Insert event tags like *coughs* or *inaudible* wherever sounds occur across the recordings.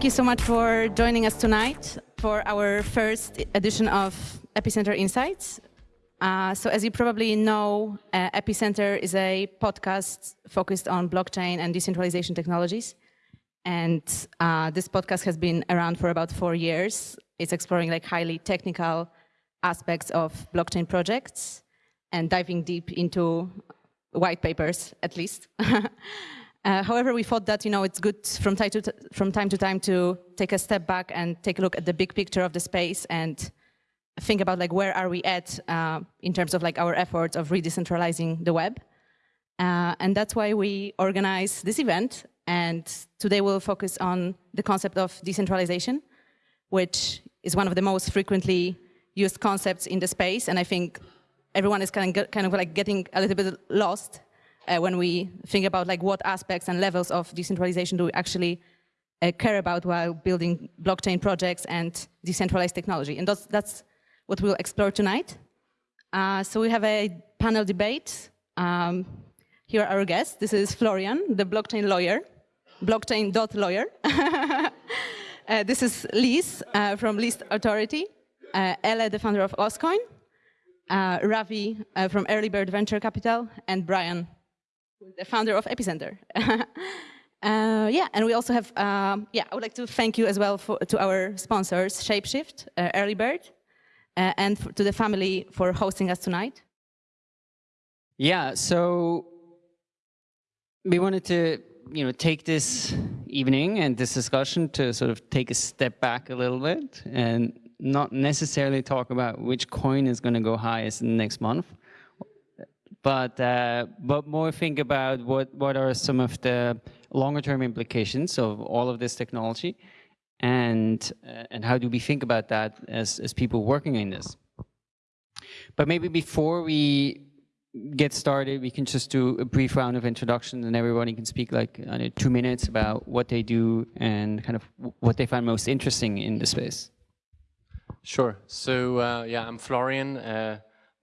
Thank you so much for joining us tonight for our first edition of Epicenter Insights. Uh, so as you probably know, uh, Epicenter is a podcast focused on blockchain and decentralization technologies. And uh, this podcast has been around for about four years. It's exploring like highly technical aspects of blockchain projects and diving deep into white papers, at least. *laughs* Uh, however, we thought that you know it's good from time, to from time to time to take a step back and take a look at the big picture of the space and think about like where are we at uh, in terms of like our efforts of redecentralizing the web. Uh, and that's why we organize this event. And today we'll focus on the concept of decentralization, which is one of the most frequently used concepts in the space. And I think everyone is kind of, kind of like getting a little bit lost uh, when we think about like what aspects and levels of decentralization do we actually uh, care about while building blockchain projects and decentralized technology. And that's, that's what we'll explore tonight. Uh, so we have a panel debate. Um, here are our guests. This is Florian, the blockchain lawyer, blockchain.lawyer. *laughs* uh, this is Liz uh, from Least Authority, uh, Ele, the founder of Oscoin, uh, Ravi uh, from Earlybird Venture Capital, and Brian the founder of Epicenter. *laughs* uh, yeah, and we also have, um, yeah, I would like to thank you as well for, to our sponsors, Shapeshift, uh, Earlybird, uh, and for, to the family for hosting us tonight. Yeah, so we wanted to, you know, take this evening and this discussion to sort of take a step back a little bit and not necessarily talk about which coin is going to go highest in the next month, but uh, but more think about what what are some of the longer term implications of all of this technology, and uh, and how do we think about that as as people working in this. But maybe before we get started, we can just do a brief round of introduction, and everybody can speak like uh, two minutes about what they do and kind of what they find most interesting in the space. Sure. So uh, yeah, I'm Florian.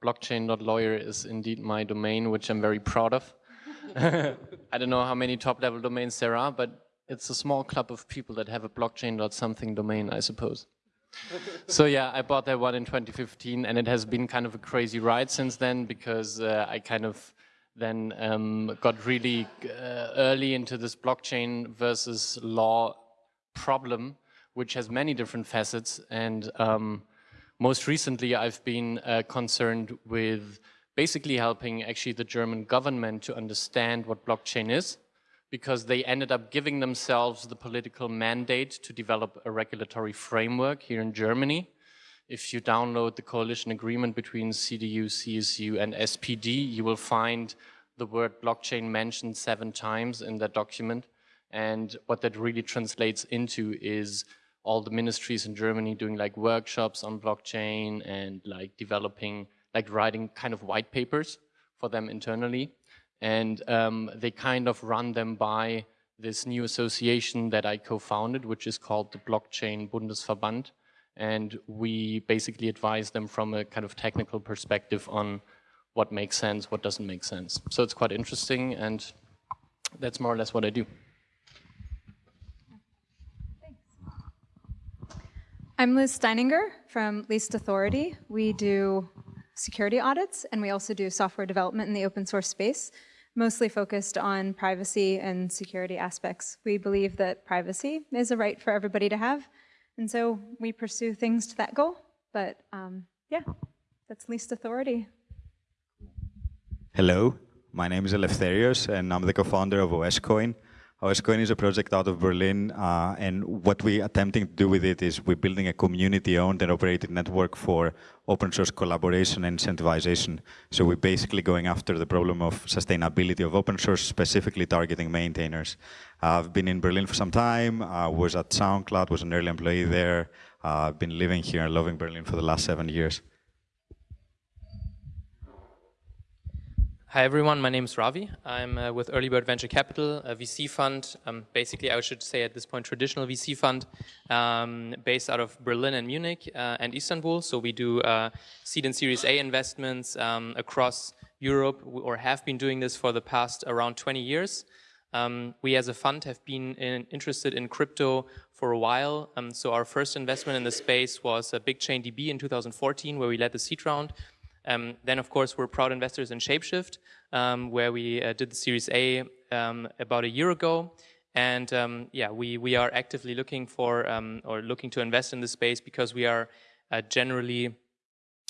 Blockchain.lawyer is indeed my domain, which I'm very proud of. *laughs* I don't know how many top-level domains there are, but it's a small club of people that have a blockchain.something domain, I suppose. *laughs* so yeah, I bought that one in 2015, and it has been kind of a crazy ride since then because uh, I kind of then um, got really uh, early into this blockchain versus law problem, which has many different facets, and um, most recently, I've been uh, concerned with basically helping actually the German government to understand what blockchain is, because they ended up giving themselves the political mandate to develop a regulatory framework here in Germany. If you download the coalition agreement between CDU, CSU and SPD, you will find the word blockchain mentioned seven times in that document. And what that really translates into is all the ministries in Germany doing like workshops on blockchain and like developing, like writing kind of white papers for them internally. And um, they kind of run them by this new association that I co-founded, which is called the Blockchain Bundesverband. And we basically advise them from a kind of technical perspective on what makes sense, what doesn't make sense. So it's quite interesting and that's more or less what I do. I'm Liz Steininger from Least Authority. We do security audits and we also do software development in the open source space, mostly focused on privacy and security aspects. We believe that privacy is a right for everybody to have, and so we pursue things to that goal. But um, yeah, that's Least Authority. Hello, my name is Eleftherios and I'm the co-founder of OSCoin. OSCoin is a project out of Berlin, uh, and what we're attempting to do with it is we're building a community-owned and operated network for open source collaboration and incentivization. So we're basically going after the problem of sustainability of open source, specifically targeting maintainers. Uh, I've been in Berlin for some time, uh, was at SoundCloud, was an early employee there. Uh, I've been living here and loving Berlin for the last seven years. Hi everyone, my name is Ravi. I'm uh, with Earlybird Venture Capital, a VC fund, um, basically I should say at this point traditional VC fund um, based out of Berlin and Munich uh, and Istanbul. So we do uh, seed and series A investments um, across Europe or have been doing this for the past around 20 years. Um, we as a fund have been in, interested in crypto for a while. Um, so our first investment in the space was a BigchainDB in 2014, where we led the seed round. Um, then, of course, we're proud investors in Shapeshift, um, where we uh, did the Series A um, about a year ago. And um, yeah, we, we are actively looking for or looking to invest in the space because we are uh, generally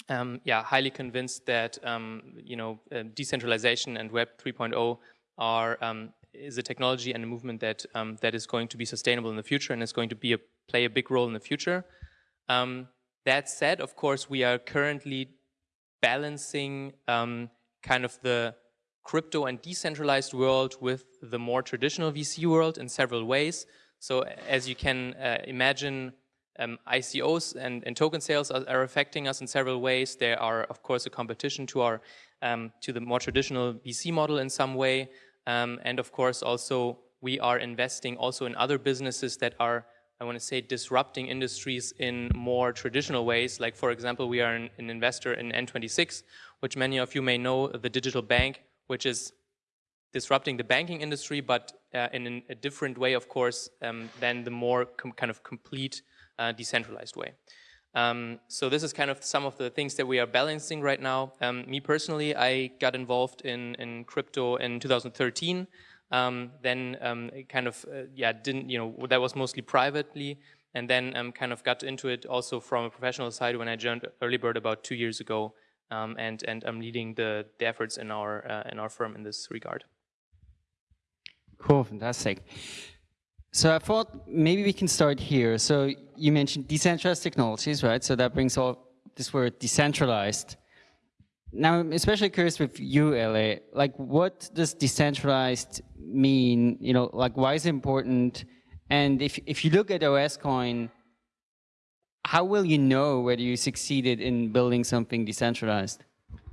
um, yeah, highly convinced that um, you know uh, decentralization and Web 3.0 are um, is a technology and a movement that um, that is going to be sustainable in the future and is going to be a, play a big role in the future. Um, that said, of course, we are currently balancing um, kind of the crypto and decentralized world with the more traditional VC world in several ways. So as you can uh, imagine, um, ICOs and, and, token sales are, are, affecting us in several ways. There are, of course, a competition to our um, to the more traditional VC model in some way, um, and of course, also we are investing also in other businesses that are, I want to say, disrupting industries in more traditional ways. Like, for example, we are an, an investor in N26, which many of you may know, the digital bank, which is disrupting the banking industry, but uh, in a different way, of course, um, than the more kind of complete uh, decentralized way. Um, so this is kind of some of the things that we are balancing right now. Um, me personally, I got involved in, in crypto in 2013. Um, then um, kind of, uh, yeah, didn't, you know, that was mostly privately. And then um, kind of got into it also from a professional side when I joined Earlybird about two years ago. Um, and, and I'm leading the, the efforts in our, uh, in our firm in this regard. Cool, fantastic. So I thought maybe we can start here. So you mentioned decentralized technologies, right? So that brings all this word decentralized. Now, I'm especially curious with you, LA, like what does decentralized mean? You know, like why is it important? And if, if you look at OSCoin, how will you know whether you succeeded in building something decentralized?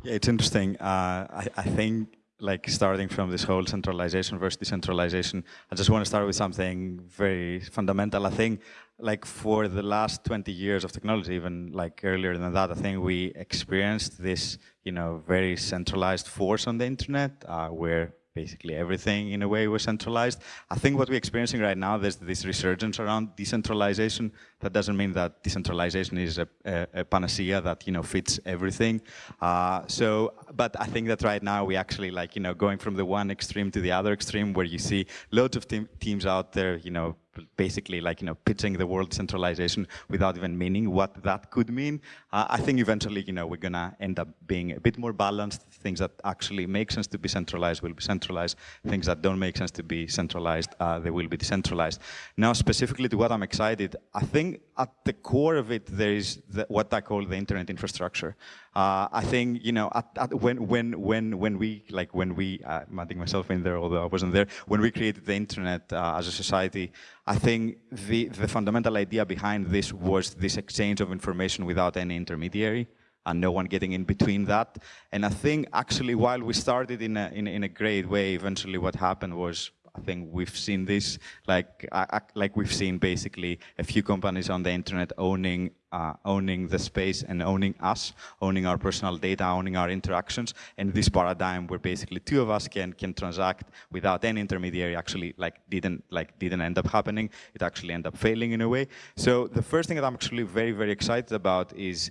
Yeah, it's interesting. Uh, I, I think like starting from this whole centralization versus decentralization, I just want to start with something very fundamental. I think like for the last 20 years of technology, even like earlier than that, I think we experienced this, you know, very centralized force on the internet uh, where basically everything in a way was centralized. I think what we're experiencing right now, there's this resurgence around decentralization. That doesn't mean that decentralization is a, a, a panacea that, you know, fits everything. Uh, so, but I think that right now we actually like, you know, going from the one extreme to the other extreme where you see loads of teams out there, you know, basically like, you know, pitching the world centralization without even meaning what that could mean. Uh, I think eventually, you know, we're gonna end up being a bit more balanced. Things that actually make sense to be centralized will be centralized. Things that don't make sense to be centralized, uh, they will be decentralized. Now, specifically to what I'm excited, I think at the core of it, there is the, what I call the internet infrastructure. Uh, I think you know at, at when when when when we like when we uh, I'm myself in there although I wasn't there when we created the internet uh, as a society I think the the fundamental idea behind this was this exchange of information without any intermediary and no one getting in between that. And I think actually while we started in a in, in a great way eventually what happened was I think we've seen this, like like we've seen basically a few companies on the internet owning uh, owning the space and owning us, owning our personal data, owning our interactions, and this paradigm where basically two of us can can transact without any intermediary actually like didn't like didn't end up happening. It actually ended up failing in a way. So the first thing that I'm actually very very excited about is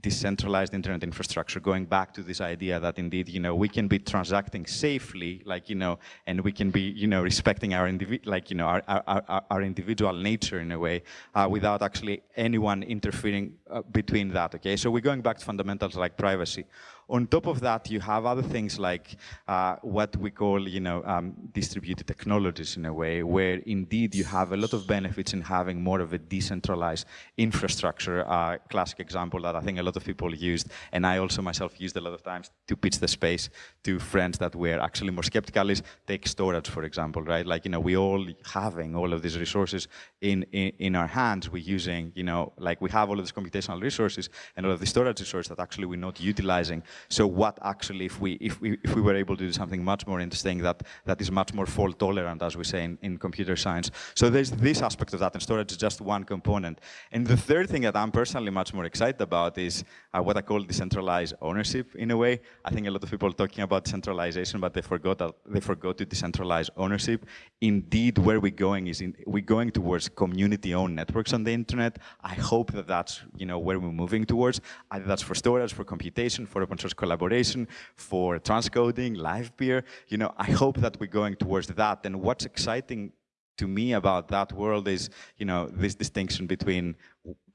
decentralized internet infrastructure, going back to this idea that indeed, you know, we can be transacting safely, like, you know, and we can be, you know, respecting our, like, you know, our, our, our individual nature in a way, uh, without actually anyone interfering uh, between that, okay? So we're going back to fundamentals like privacy. On top of that, you have other things like uh, what we call, you know, um, distributed technologies in a way, where indeed you have a lot of benefits in having more of a decentralized infrastructure. Uh, classic example that I think a lot of people used, and I also myself used a lot of times to pitch the space to friends that were actually more skeptical is take storage, for example, right? Like, you know, we all having all of these resources in, in, in our hands, we're using, you know, like we have all of these computational resources and all of the storage resources that actually we're not utilizing So what actually, if we, if we, if we were able to do something much more interesting that, that is much more fault tolerant, as we say in, in computer science. So there's this aspect of that, and storage is just one component. And the third thing that I'm personally much more excited about is uh, what I call decentralized ownership in a way. I think a lot of people are talking about decentralization, but they forgot that they forgot to decentralize ownership. Indeed, where we're going is in, we're going towards community-owned networks on the internet. I hope that that's you know where we're moving towards. Either that's for storage, for computation, for open source collaboration, for transcoding, Livepeer. You know, I hope that we're going towards that. And what's exciting to me about that world is, you know, this distinction between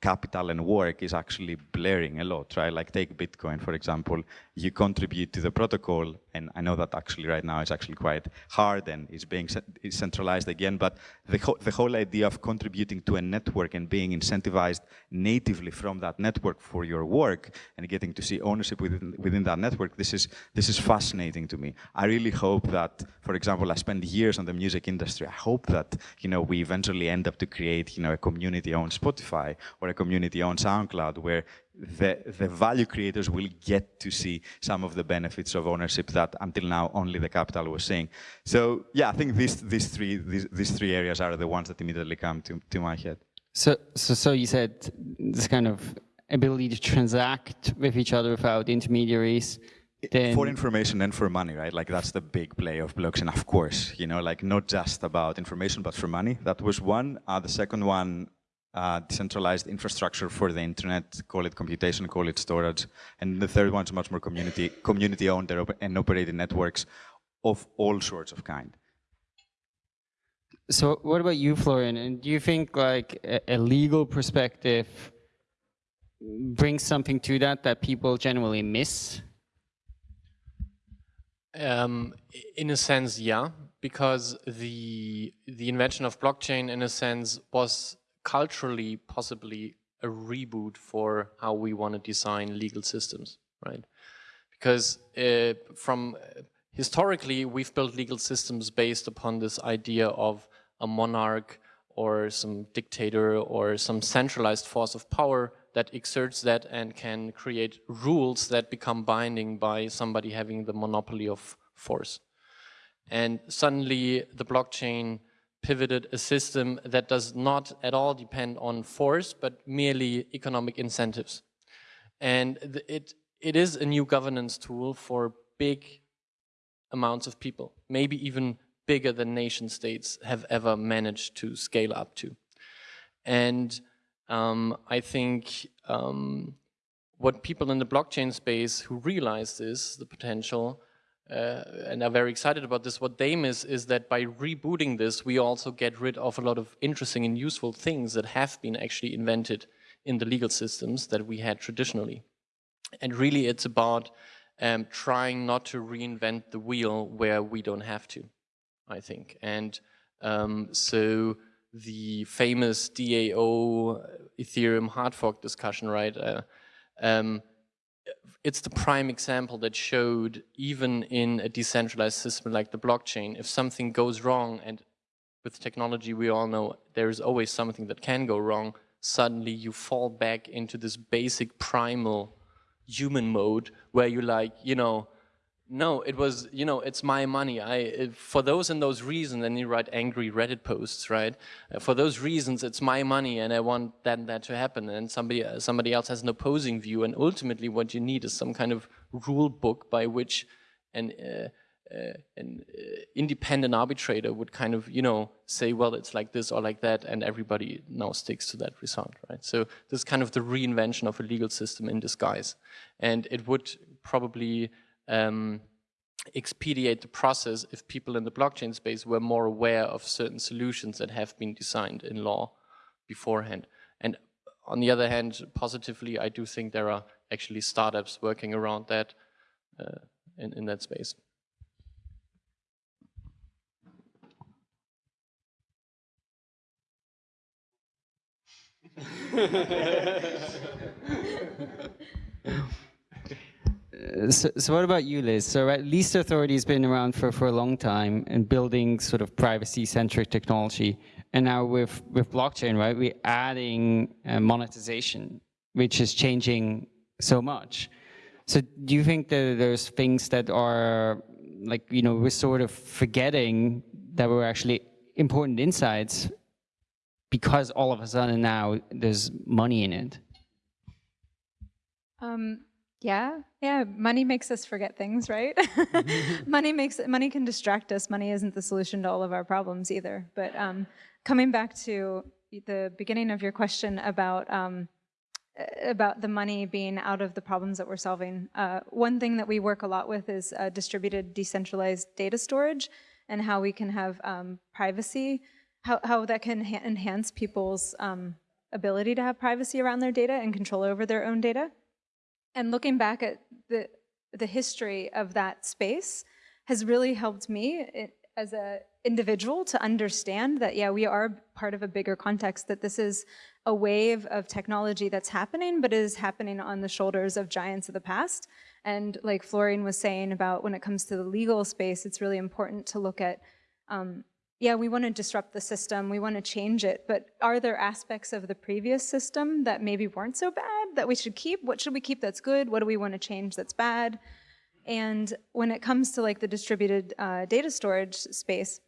capital and work is actually blurring a lot, right? Like take Bitcoin, for example, you contribute to the protocol, and I know that actually right now it's actually quite hard and it's being centralized again, but the, ho the whole idea of contributing to a network and being incentivized natively from that network for your work and getting to see ownership within, within that network, this is, this is fascinating to me. I really hope that, for example, I spent years on the music industry. I hope that, you know, we eventually end up to create, you know, a community-owned Spotify or a community-owned SoundCloud where the, the value creators will get to see some of the benefits of ownership that until now only the capital was seeing. So yeah, I think these, these, three, these, these three areas are the ones that immediately come to, to my head. So, so, so you said this kind of ability to transact with each other without intermediaries, then for information and for money, right? Like that's the big play of blockchain, of course. You know, like not just about information, but for money. That was one. Uh, the second one uh, decentralized infrastructure for the internet, call it computation, call it storage. And the third one is much more community, community owned and operated networks of all sorts of kind. So what about you, Florian? And do you think like a, a legal perspective brings something to that that people generally miss? Um, in a sense, yeah, because the the invention of blockchain, in a sense, was culturally possibly a reboot for how we want to design legal systems, right? Because uh, from uh, historically, we've built legal systems based upon this idea of a monarch or some dictator or some centralized force of power that exerts that and can create rules that become binding by somebody having the monopoly of force. And suddenly the blockchain pivoted a system that does not at all depend on force, but merely economic incentives. And it, it is a new governance tool for big amounts of people, maybe even bigger than nation states have ever managed to scale up to. And um, I think um, what people in the blockchain space who realize this, the potential, uh, and are very excited about this. What they miss is that by rebooting this, we also get rid of a lot of interesting and useful things that have been actually invented in the legal systems that we had traditionally. And really it's about um, trying not to reinvent the wheel where we don't have to, I think. And um, so the famous DAO Ethereum hard fork discussion, right? Uh, um, it's the prime example that showed even in a decentralized system like the blockchain, if something goes wrong, and with technology we all know there is always something that can go wrong, suddenly you fall back into this basic primal human mode where you like, you know, no, it was, you know, it's my money. I, it, for those and those reasons, and you write angry Reddit posts, right? Uh, for those reasons, it's my money, and I want that and that to happen. And somebody, uh, somebody else has an opposing view, and ultimately, what you need is some kind of rule book by which an, uh, uh an uh, independent arbitrator would kind of, you know, say, well, it's like this or like that, and everybody now sticks to that result, right? So this is kind of the reinvention of a legal system in disguise, and it would probably um, expedite the process if people in the blockchain space were more aware of certain solutions that have been designed in law beforehand. And on the other hand, positively, I do think there are actually startups working around that uh, in, in that space. *laughs* *laughs* so, so, what about you, Liz? So at Least Authority has been around for, for a long time and building sort of privacy-centric technology. And now with, with blockchain, right, we're adding uh, monetization, which is changing so much. So do you think that there's things that are like, you know, we're sort of forgetting that were actually important insights because all of a sudden now there's money in it? Um, yeah, yeah. Money makes us forget things, right? *laughs* *laughs* money makes money can distract us. Money isn't the solution to all of our problems either. But um, coming back to the beginning of your question about um, about the money being out of the problems that we're solving, uh, one thing that we work a lot with is uh, distributed decentralized data storage and how we can have um, privacy, how, how that can enhance people's um, ability to have privacy around their data and control over their own data. And looking back at the, the history of that space has really helped me it, as an individual to understand that, yeah, we are part of a bigger context, that this is a wave of technology that's happening, but is happening on the shoulders of giants of the past. And like Florian was saying about when it comes to the legal space, it's really important to look at um, yeah, we want to disrupt the system, we want to change it, but are there aspects of the previous system that maybe weren't so bad that we should keep? What should we keep that's good? What do we want to change that's bad? And when it comes to like the distributed uh, data storage space,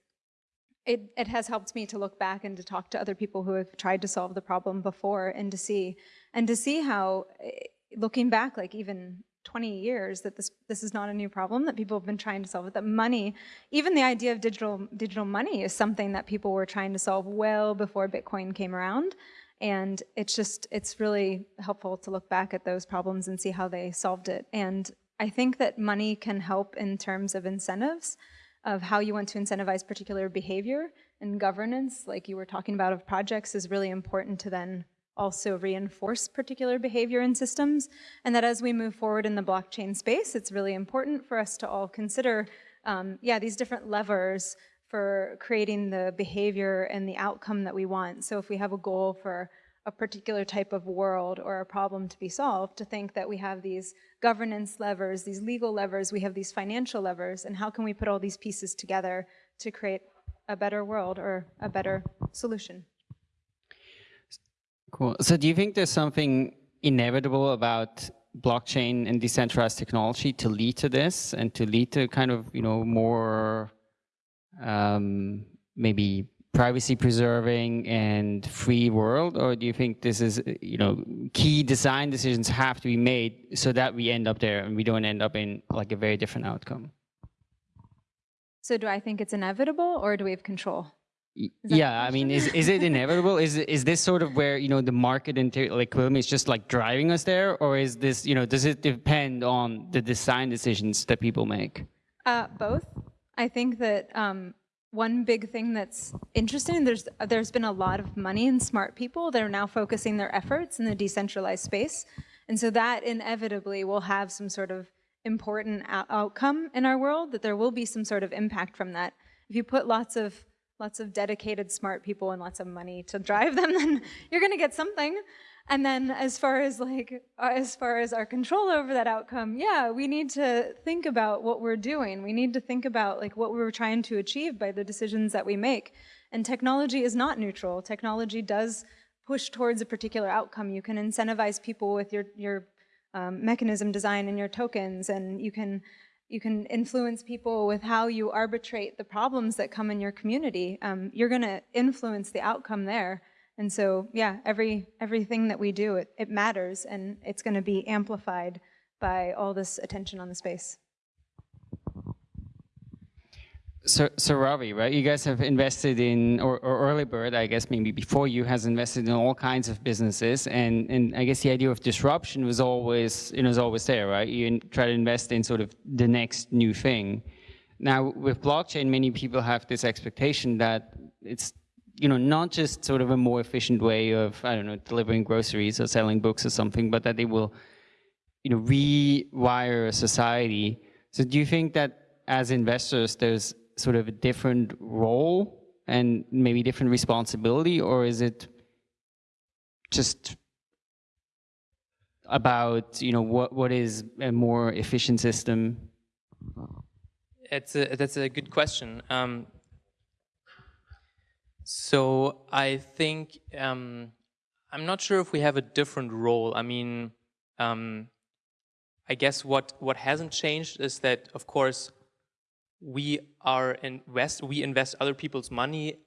it, it has helped me to look back and to talk to other people who have tried to solve the problem before and to see, and to see how, eh, looking back, like even 20 years that this this is not a new problem that people have been trying to solve it that money even the idea of digital digital money is something that people were trying to solve well before bitcoin came around. And it's just it's really helpful to look back at those problems and see how they solved it. And i think that money can help in terms of incentives of how you want to incentivize particular behavior and governance like you were talking about of projects is really important to then also reinforce particular behavior in systems, and that as we move forward in the blockchain space, it's really important for us to all consider, um, yeah, these different levers for creating the behavior and the outcome that we want. So if we have a goal for a particular type of world or a problem to be solved, to think that we have these governance levers, these legal levers, we have these financial levers, and how can we put all these pieces together to create a better world or a better solution? Cool. So do you think there's something inevitable about blockchain and decentralized technology to lead to this and to lead to kind of, you know, more um, maybe privacy preserving and free world? Or do you think this is, you know, key design decisions have to be made so that we end up there and we don't end up in like a very different outcome? So do I think it's inevitable or do we have control? Yeah i mean is, is it inevitable? Is is this sort of where you know the market and like is just like driving us there? Or is this you know does it depend on the design decisions that people make? Uh, both. I think that um, one big thing that's interesting there's there's been a lot of money and smart people that are now focusing their efforts in the decentralized space. And so that inevitably will have some sort of important outcome in our world that there will be some sort of impact from that. If you put lots of lots of dedicated smart people and lots of money to drive them, *laughs* then you're going to get something. And then as far as like, uh, as far as our control over that outcome, yeah, we need to think about what we're doing. We need to think about like what we're trying to achieve by the decisions that we make. And technology is not neutral. Technology does push towards a particular outcome. You can incentivize people with your, your um, mechanism design and your tokens, and you can you can influence people with how you arbitrate the problems that come in your community. Um, you're going to influence the outcome there. And so, yeah, every everything that we do, it, it matters, and it's going to be amplified by all this attention on the space. So, so Ravi, right? You guys have invested in, or, or Earlybird, I guess maybe before you, has invested in all kinds of businesses, and and I guess the idea of disruption was always, you know, was always there, right? You try to invest in sort of the next new thing. Now, with blockchain, many people have this expectation that it's, you know, not just sort of a more efficient way of, I don't know, delivering groceries or selling books or something, but that they will, you know, rewire society. So, do you think that as investors, there's sort of a different role and maybe different responsibility, or is it just about you know what what is a more efficient system? It's a, that's a good question. Um, so I think um, I'm not sure if we have a different role. I mean, um, I guess what, what hasn't changed is that, of course, we are invest, we invest other people's money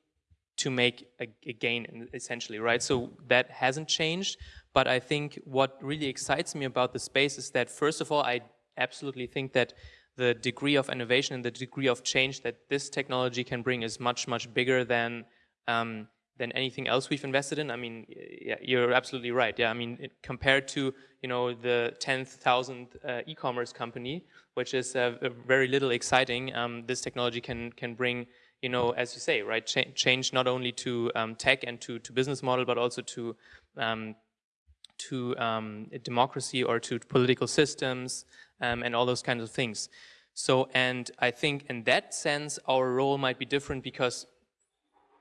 to make a, a, gain, essentially, right? So that hasn't changed. But I think what really excites me about the space is that, first of all, I absolutely think that the degree of innovation and the degree of change that this technology can bring is much, much bigger than um, than anything else we've invested in. I mean, yeah, you're absolutely right. Yeah, I mean, it, compared to you know the 10,000 uh, e-commerce company, which is uh, very little exciting, um, this technology can can bring you know, as you say, right, Ch change not only to um, tech and to to business model, but also to um, to um, democracy or to political systems um, and all those kinds of things. So, and I think in that sense, our role might be different because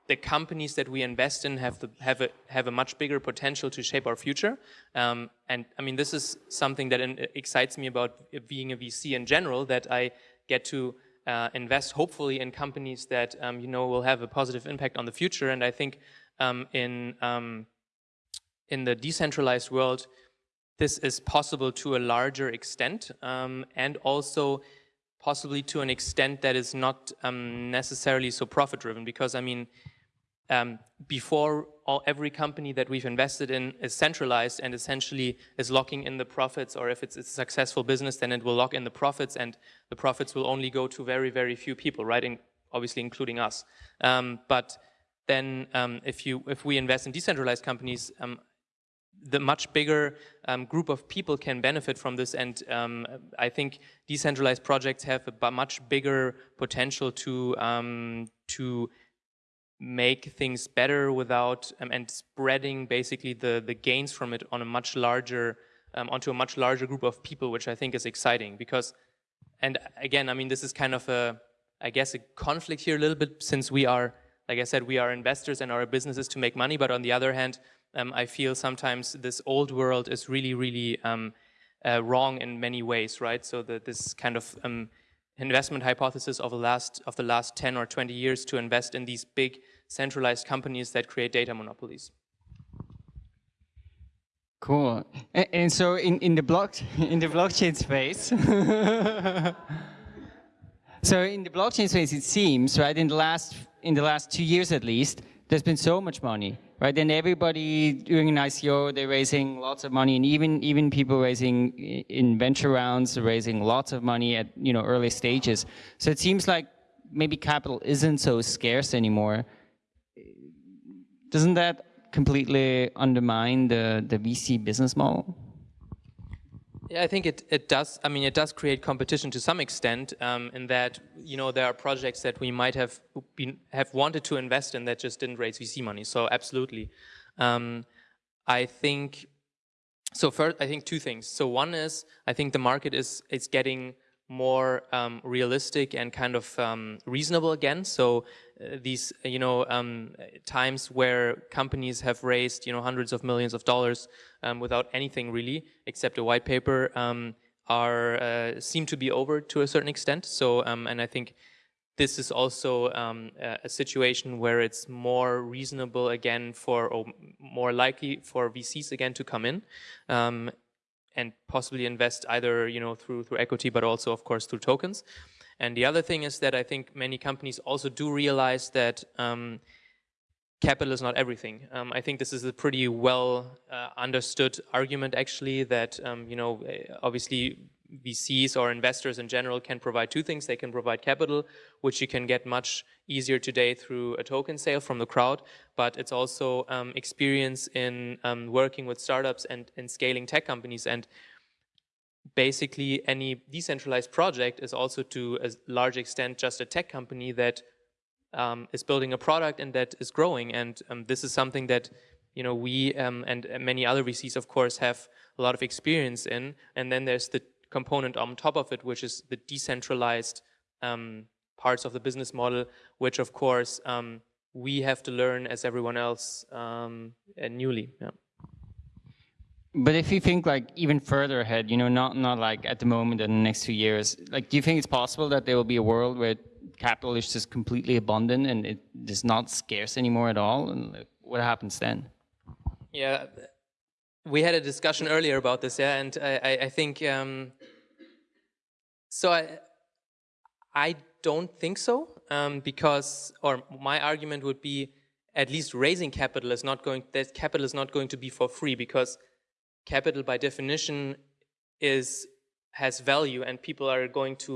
the companies that we invest in have the, have a have a much bigger potential to shape our future. Um, and I mean, this is something that in, excites me about being a VC in general. That I get to uh, invest, hopefully, in companies that um, you know will have a positive impact on the future. And I think um, in um, in the decentralized world, this is possible to a larger extent, um, and also possibly to an extent that is not um, necessarily so profit driven. Because I mean um, before all, every company that we've invested in is centralized and essentially is locking in the profits, or if it's a successful business, then it will lock in the profits, and the profits will only go to very, very few people, right? In, obviously, including us. Um, but then, um, if you if we invest in decentralized companies, um, the much bigger um, group of people can benefit from this, and um, I think decentralized projects have a much bigger potential to to make things better without um, and spreading basically the the gains from it on a much larger um, onto a much larger group of people, which I think is exciting because, and again, I mean, this is kind of a, I guess, a conflict here a little bit since we are, like I said, we are investors and our business is to make money, but on the other hand, um, I feel sometimes this old world is really, really um, uh, wrong in many ways, right? So that this kind of um, investment hypothesis of the last of the last 10 or 20 years to invest in these big centralized companies that create data monopolies. Cool. And, so in, in the block *laughs* in the blockchain space *laughs* So in the blockchain space it seems, right, in the last in the last two years at least, there's been so much money right? And everybody doing an ICO, they're raising lots of money, and even even people raising in venture rounds, raising lots of money at you know early stages. So it seems like maybe capital isn't so scarce anymore. Doesn't that completely undermine the the VC business model? Yeah, I think it, it does. I mean, it does create competition to some extent um, in that, you know, there are projects that we might have been, have wanted to invest in that just didn't raise VC money. So absolutely. Um, I think, so first, I think two things. So one is, I think the market is, is getting more um, realistic and kind of um, reasonable again. So these, you know, um, times where companies have raised, you know, hundreds of millions of dollars um, without anything really except a white paper um, are uh, seem to be over to a certain extent. So, um, and I think this is also a situation where it's more reasonable again for, or more likely for VCs again to come in and possibly invest either you know through through equity, but also of course through tokens. And the other thing is that I think many companies also do realize that um, capital is not everything. Um, I think this is a pretty well uh, understood argument actually that um, you know obviously VCs or investors in general can provide two things. They can provide capital, which you can get much easier today through a token sale from the crowd, but it's also um, experience in um, working with startups and, and scaling tech companies. And basically any decentralized project is also to a large extent just a tech company that um, is building a product and that is growing. And um, this is something that you know we um, and many other VCs, of course, have a lot of experience in. And then there's the component on top of it, which is the decentralized um, parts of the business model, which of course um, we have to learn as everyone else um, newly. Yeah. But if you think like even further ahead, you know, not not like at the moment in the next few years, like do you think it's possible that there will be a world where capital is just completely abundant and it is not scarce anymore at all? And like, what happens then? Yeah, we had a discussion earlier about this, yeah, and I, I think um, so. I I don't think so um, because, or my argument would be, at least raising capital is not going. That capital is not going to be for free because capital, by definition, is has value, and people are going to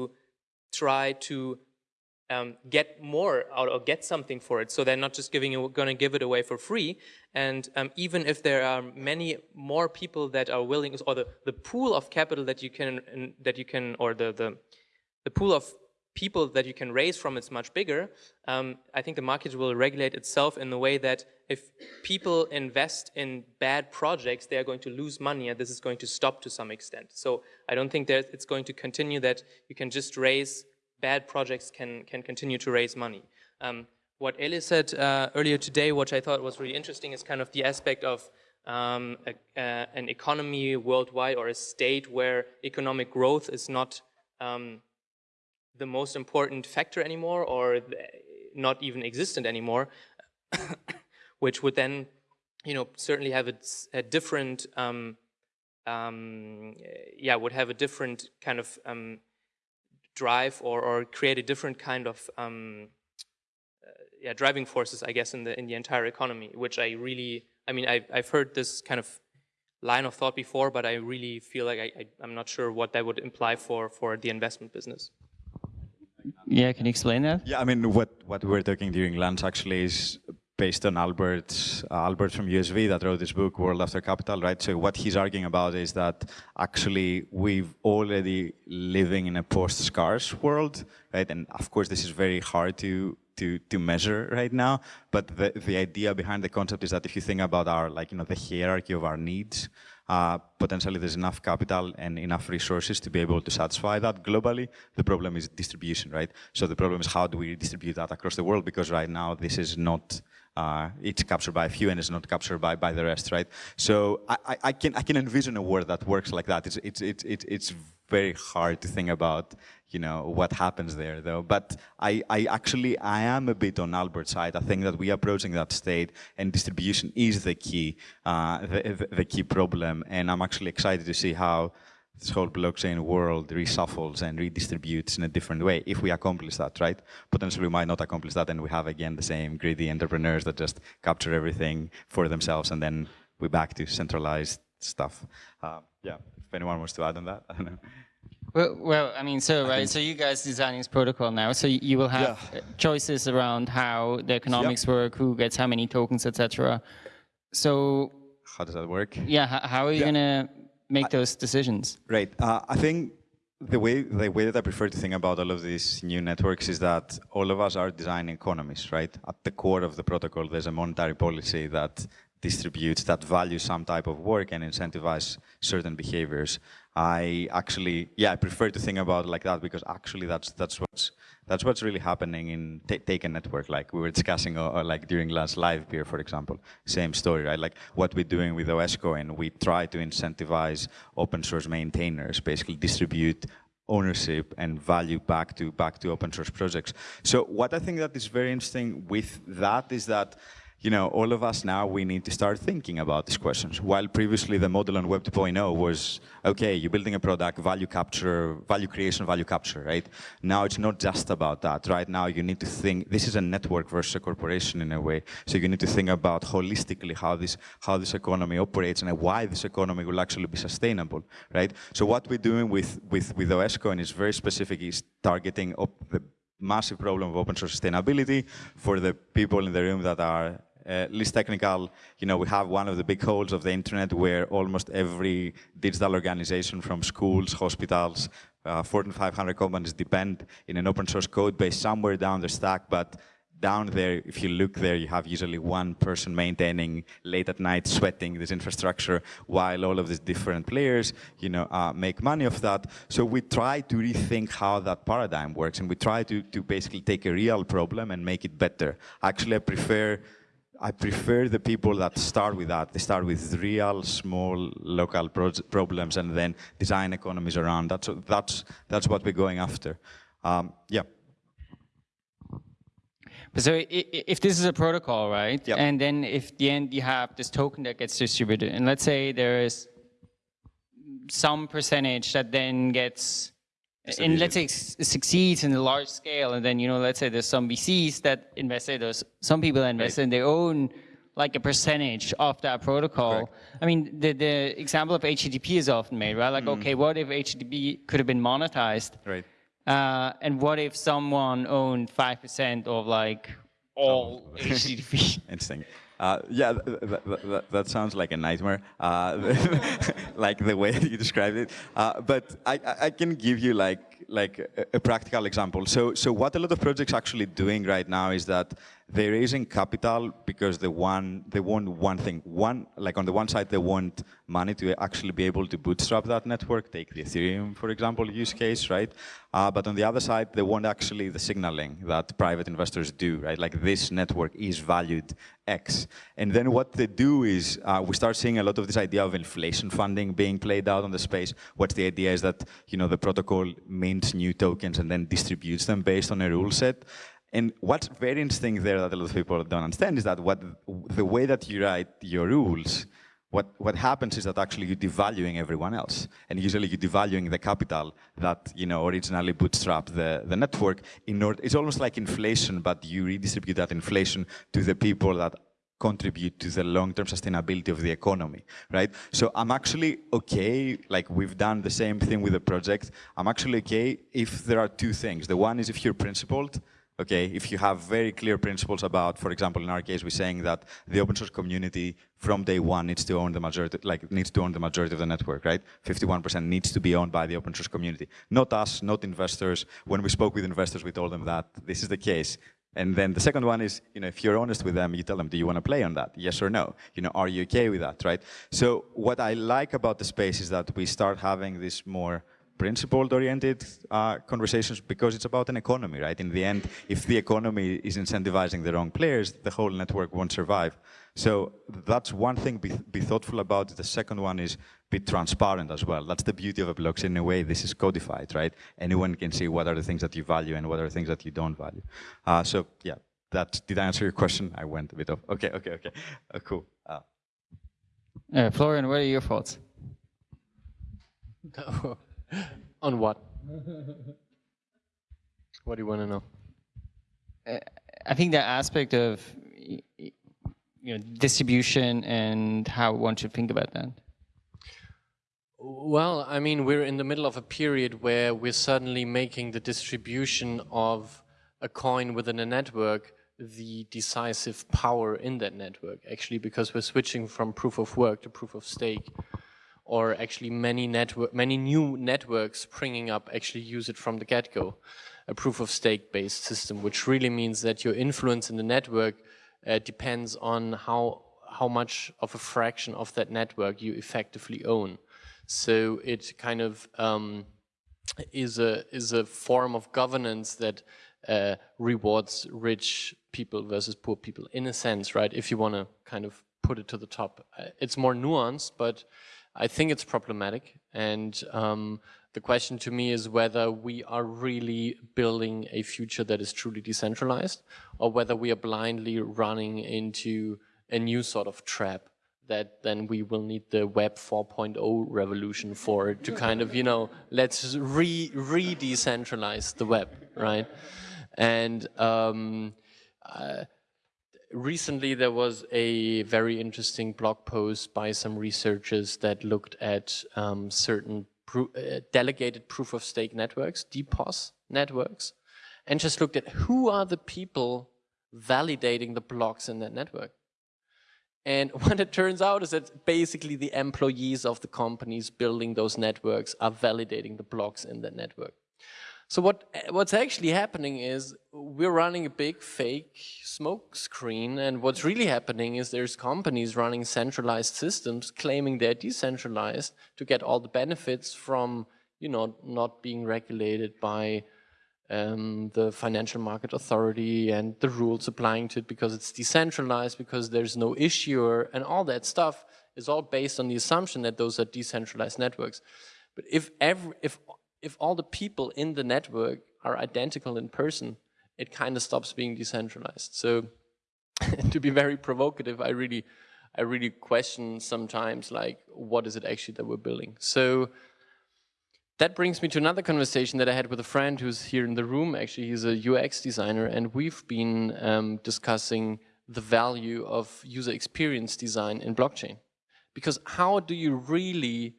try to um, get more out or get something for it. So they're not just giving going to give it away for free. And um, even if there are many more people that are willing, or the, the pool of capital that you can that you can, or the the the pool of people that you can raise from it's much bigger, um, I think the market will regulate itself in the way that if people invest in bad projects, they are going to lose money and this is going to stop to some extent. So I don't think that it's going to continue that you can just raise bad projects can, can continue to raise money. Um, what Eli said uh, earlier today, which I thought was really interesting, is kind of the aspect of um, a, an economy worldwide or a state where economic growth is not um, the most important factor anymore or not even existent anymore, *coughs* which would then, you know, certainly have a, a different, um, um, yeah, would have a different kind of um, drive or, or create a different kind of um, uh, yeah, driving forces, I guess, in the in the entire economy, which I really, I mean, I've, I've heard this kind of line of thought before, but I really feel like I, I, am not sure what that would imply for, for the investment business. Yeah, can you explain that? Yeah, I mean, what, what we were talking during lunch actually is based on Albert, uh, Albert from USV that wrote this book, World After Capital, right? So what he's arguing about is that actually we've already living in a post-scarce world, right? And of course, this is very hard to to to measure right now. But the the idea behind the concept is that if you think about our like you know the hierarchy of our needs, uh, potentially there's enough capital and enough resources to be able to satisfy that globally. The problem is distribution, right? So the problem is how do we distribute that across the world? Because right now this is not uh, it's captured by a few and it's not captured by, by the rest, right? So I, I, can I can envision a world that works like that. It's it's it's it's, it's very hard to think about, you know, what happens there though. But I, I actually I am a bit on Albert's side. I think that we are approaching that state and distribution is the key uh, the, the key problem. And I'm actually excited to see how this whole blockchain world reshuffles and redistributes in a different way if we accomplish that, right? Potentially we might not accomplish that and we have again the same greedy entrepreneurs that just capture everything for themselves and then we're back to centralized stuff. Uh, yeah, if anyone wants to add on that, *laughs* I don't know. Well, well, I mean, so right, so you guys designing this protocol now, so you will have yeah. choices around how the economics yep. work, who gets how many tokens, etc. So how does that work? Yeah, how are you yeah. gonna make those decisions? Right. Uh, I think the way the way that I prefer to think about all of these new networks is that all of us are design economies, right? At the core of the protocol, there's a monetary policy that distributes, that values some type of work and incentivize certain behaviors. I actually, yeah, I prefer to think about like that because actually that's that's what's that's what's really happening in Take a Network. Like we were discussing, uh, uh, like during last Livepeer, for example, same story, right? Like what we're doing with OSCoin, we try to incentivize open source maintainers, basically distribute ownership and value back to back to open source projects. So what I think that is very interesting with that is that you know, all of us now, we need to start thinking about these questions. While previously the model on Web 2.0 was, okay, you're building a product, value capture, value creation, value capture, right? Now it's not just about that. Right now you need to think, this is a network versus a corporation in a way. So you need to think about holistically how this, how this economy operates and why this economy will actually be sustainable, right? So what we're doing with, with, with OSCoin is very specific, is targeting the massive problem of open source sustainability for the people in the room that are uh, least technical, you know, we have one of the big holes of the internet where almost every digital organization from schools, hospitals, uh, Fortune 500 companies depend in an open source code base somewhere down the stack, but down there, if you look there, you have usually one person maintaining late at night, sweating this infrastructure, while all of these different players, you know, uh, make money off that. So we try to rethink how that paradigm works, and we try to, to basically take a real problem and make it better. Actually, I prefer I prefer the people that start with that. They start with real, small, local problems and then design economies around. That's, that's, that's what we're going after. Um, yeah. So if this is a protocol, right? Yep. And then if the end you have this token that gets distributed, and let's say there is some percentage that then gets, and let's say succeeds in a large scale, and then you know, let's say there's some VCs that invested, there's some people that invest right. in their own like a percentage of that protocol. Correct. I mean, the, the example of HTTP is often made, right? Like, mm. okay, what if HTTP could have been monetized? Right. Uh, and what if someone owned 5% of like all oh. HTTP? *laughs* Interesting. Uh, yeah, that, that, that, sounds like a nightmare, uh, *laughs* like the way you described it. Uh, but I, I, can give you like like a, a, practical example. So so what a lot of projects actually doing right now is that they're raising capital because they want they want one thing. One like on the one side they want money to actually be able to bootstrap that network. Take the Ethereum for example use case, right? Uh, but on the other side they want actually the signaling that private investors do, right? Like this network is valued X. And then what they do is uh, we start seeing a lot of this idea of inflation funding being played out on the space. What's the idea is that you know the protocol mints new tokens and then distributes them based on a rule set. And what's very interesting there that a lot of people don't understand is that what the way that you write your rules, what, what happens is that actually you're devaluing everyone else. And usually you're devaluing the capital that you know originally bootstrapped the, the network. In order, it's almost like inflation, but you redistribute that inflation to the people that contribute to the long-term sustainability of the economy, right? So I'm actually okay, like we've done the same thing with the project. I'm actually okay if there are two things. The one is if you're principled, okay, if you have very clear principles about, for example, in our case, we're saying that the open source community from day one needs to own the majority, like needs to own the majority of the network, right? 51% needs to be owned by the open source community. Not us, not investors. When we spoke with investors, we told them that this is the case. And then the second one is, you know, if you're honest with them, you tell them, do you want to play on that? Yes or no? You know, are you okay with that, right? So what I like about the space is that we start having this more principled-oriented uh, conversations because it's about an economy, right? In the end, if the economy is incentivizing the wrong players, the whole network won't survive. So that's one thing, be, be thoughtful about. The second one is be transparent as well. That's the beauty of a blockchain. In a way, this is codified, right? Anyone can see what are the things that you value and what are the things that you don't value. Uh, so yeah, that did I answer your question? I went a bit off. Okay, okay, okay. Uh, cool. Uh, uh Florian, what are your thoughts? *laughs* *laughs* On what? what do you want to know? Uh, I think the aspect of you know distribution and how one should think about that. Well, I mean, we're in the middle of a period where we're suddenly making the distribution of a coin within a network the decisive power in that network, actually, because we're switching from proof of work to proof of stake or actually many network, many new networks springing up actually use it from the get-go, a proof of stake based system, which really means that your influence in the network uh, depends on how how much of a fraction of that network you effectively own. So it kind of um, is a is a form of governance that uh, rewards rich people versus poor people in a sense, right? If you want to kind of put it to the top, uh, it's more nuanced, but I think it's problematic. And um, the question to me is whether we are really building a future that is truly decentralized or whether we are blindly running into a new sort of trap that then we will need the web 4.0 revolution for to kind of, you know, let's re, re-decentralize the web, right? And um, uh, recently there was a very interesting blog post by some researchers that looked at um, certain pro uh, delegated proof of stake networks, DPoS networks, and just looked at who are the people validating the blocks in that network. And *laughs* what it turns out is that basically the employees of the companies building those networks are validating the blocks in that network. So what what's actually happening is we're running a big fake smoke screen and what's really happening is there's companies running centralized systems claiming they're decentralized to get all the benefits from you know not being regulated by um, the financial market authority and the rules applying to it because it's decentralized because there's no issuer and all that stuff is all based on the assumption that those are decentralized networks. But if every if if all the people in the network are identical in person, it kind of stops being decentralized. So *laughs* to be very provocative, I really, I really question sometimes like, what is it actually that we're building? So that brings me to another conversation that I had with a friend who's here in the room. Actually, he's a UX designer, and we've been um, discussing the value of user experience design in blockchain. Because how do you really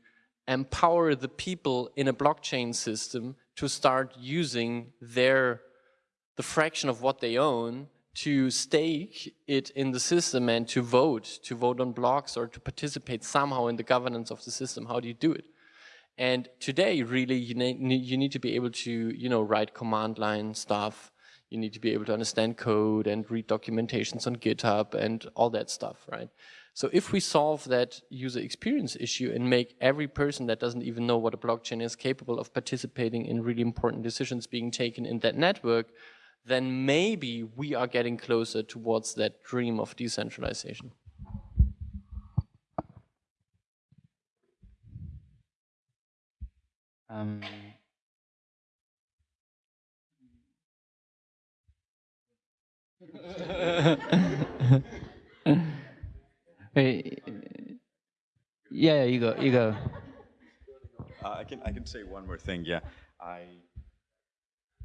empower the people in a blockchain system to start using their the fraction of what they own to stake it in the system and to vote, to vote on blocks or to participate somehow in the governance of the system. How do you do it? And today, really, you need, you need to be able to, you know, write command line stuff. You need to be able to understand code and read documentations on GitHub and all that stuff, right? So if we solve that user experience issue and make every person that doesn't even know what a blockchain is capable of participating in really important decisions being taken in that network, then maybe we are getting closer towards that dream of decentralization. Um, *laughs* Hey, yeah, you go, you go. Uh, I can I can say one more thing. Yeah, I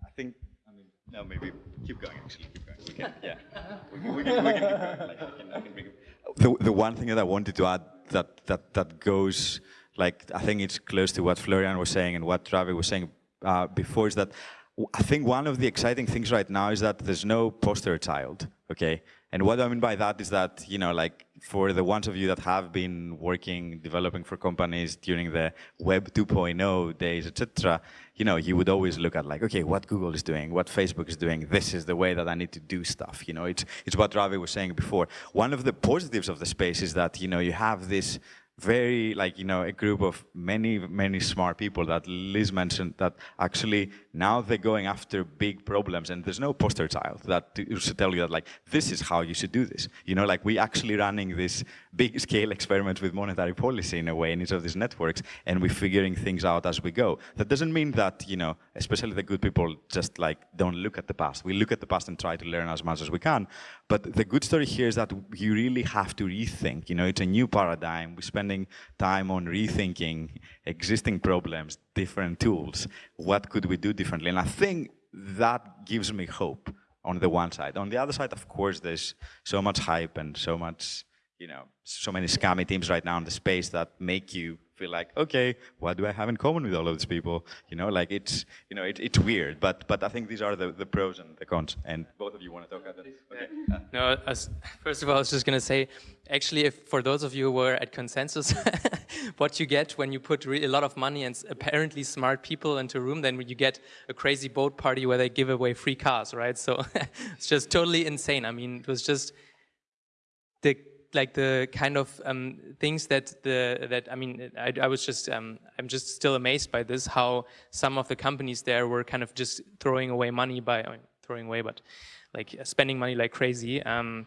I think I mean no maybe keep going actually keep going. We can, yeah, we can, we can, we can keep going. Like, I can, I can bring the the one thing that I wanted to add that that that goes like I think it's close to what Florian was saying and what Ravi was saying uh, before is that I think one of the exciting things right now is that there's no poster child, okay? And what I mean by that is that, you know, like for the ones of you that have been working, developing for companies during the web 2.0 days, etc., you know, you would always look at like, okay, what Google is doing, what Facebook is doing, this is the way that I need to do stuff. You know, it's, it's what Ravi was saying before. One of the positives of the space is that, you know, you have this very like you know a group of many many smart people that Liz mentioned that actually now they're going after big problems and there's no poster child that should tell you that like this is how you should do this. You know like we're actually running this big scale experiments with monetary policy in a way in each of these networks and we're figuring things out as we go. That doesn't mean that you know especially the good people just like don't look at the past. We look at the past and try to learn as much as we can. But the good story here is that you really have to rethink. You know it's a new paradigm. We're spending time on rethinking existing problems, different tools. What could we do differently? And I think that gives me hope on the one side. On the other side, of course, there's so much hype and so much, you know, so many scammy teams right now in the space that make you feel like, okay, what do I have in common with all of these people? You know, like it's, you know, it, it's weird, but but I think these are the, the pros and the cons. And both of you want to talk about this? Okay. *laughs* No, as, first of all, I was just going to say, actually, if for those of you who were at Consensus, *laughs* what you get when you put really a lot of money and apparently smart people into a room, then you get a crazy boat party where they give away free cars, right? So *laughs* it's just totally insane. I mean, it was just the like the kind of um, things that the that I mean I, I was just um, I'm just still amazed by this how some of the companies there were kind of just throwing away money by I mean, throwing away but like spending money like crazy um,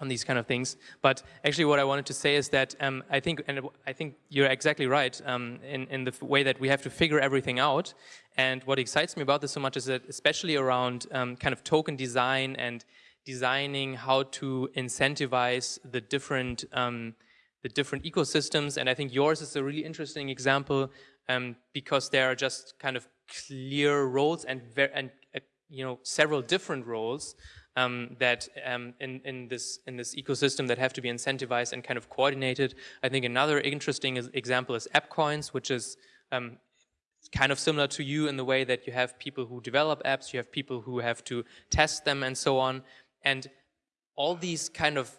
on these kind of things. But actually, what I wanted to say is that um, I think and I think you're exactly right um, in in the way that we have to figure everything out. And what excites me about this so much is that especially around um, kind of token design and designing how to incentivize the different um, the different ecosystems. And I think yours is a really interesting example um, because there are just kind of clear roles and and uh, you know several different roles um, that um, in in this in this ecosystem that have to be incentivized and kind of coordinated. I think another interesting example is AppCoins, which is um, kind of similar to you in the way that you have people who develop apps, you have people who have to test them and so on. And all these kind of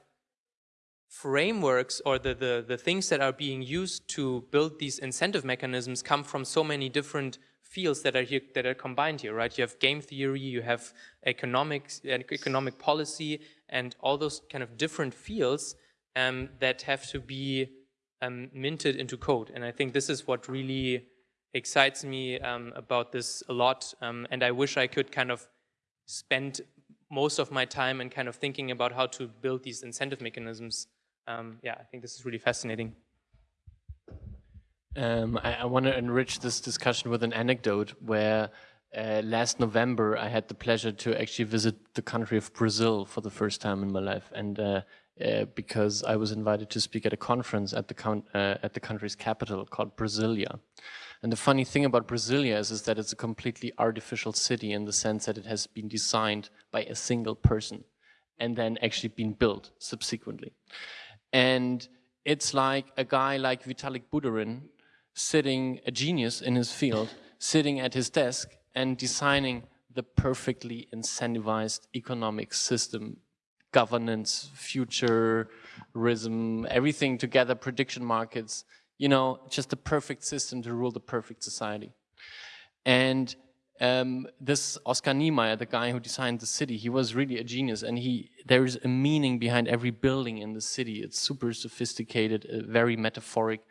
frameworks or the, the, the things that are being used to build these incentive mechanisms come from so many different fields that are here that are combined here, right? You have game theory, you have economics, economic policy, and all those kind of different fields um, that have to be um, minted into code. And I think this is what really excites me um, about this a lot. Um, and I wish I could kind of spend most of my time and kind of thinking about how to build these incentive mechanisms. Um, yeah, I think this is really fascinating. Um, I, I want to enrich this discussion with an anecdote where uh, last November, I had the pleasure to actually visit the country of Brazil for the first time in my life, and uh, uh, because I was invited to speak at a conference at the uh, at the country's capital called Brasilia. And the funny thing about Brasilia is, is that it's a completely artificial city in the sense that it has been designed by a single person and then actually been built subsequently. And it's like a guy like Vitalik Buterin sitting, a genius in his field, sitting at his desk and designing the perfectly incentivized economic system, governance, futurism, everything together, prediction markets, you know, just the perfect system to rule the perfect society. And um, this Oscar Niemeyer, the guy who designed the city, he was really a genius and he there is a meaning behind every building in the city. It's super sophisticated, uh, very metaphoric.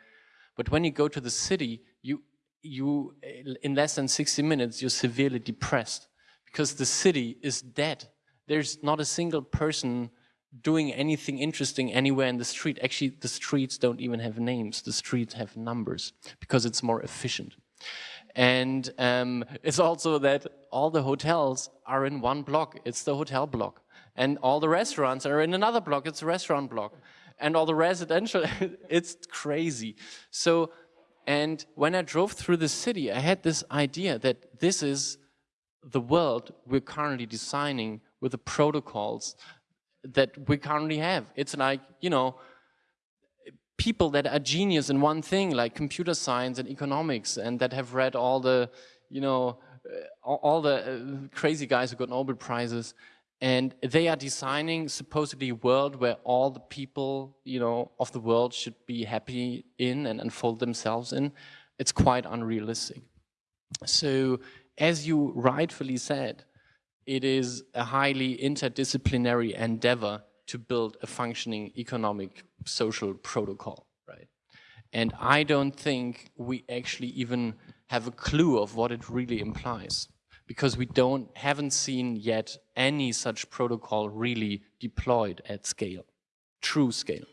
But when you go to the city, you, you in less than 60 minutes, you're severely depressed because the city is dead. There's not a single person doing anything interesting anywhere in the street. Actually, the streets don't even have names. The streets have numbers because it's more efficient. And um, it's also that all the hotels are in one block. It's the hotel block. And all the restaurants are in another block. It's a restaurant block. And all the residential, *laughs* it's crazy. So, and when I drove through the city, I had this idea that this is the world we're currently designing with the protocols that we currently have. It's like, you know, people that are genius in one thing, like computer science and economics, and that have read all the, you know, uh, all the uh, crazy guys who got Nobel Prizes, and they are designing supposedly a world where all the people, you know, of the world should be happy in and unfold themselves in. It's quite unrealistic. So, as you rightfully said, it is a highly interdisciplinary endeavor to build a functioning economic social protocol, right? And I don't think we actually even have a clue of what it really implies because we don't haven't seen yet any such protocol really deployed at scale, true scale.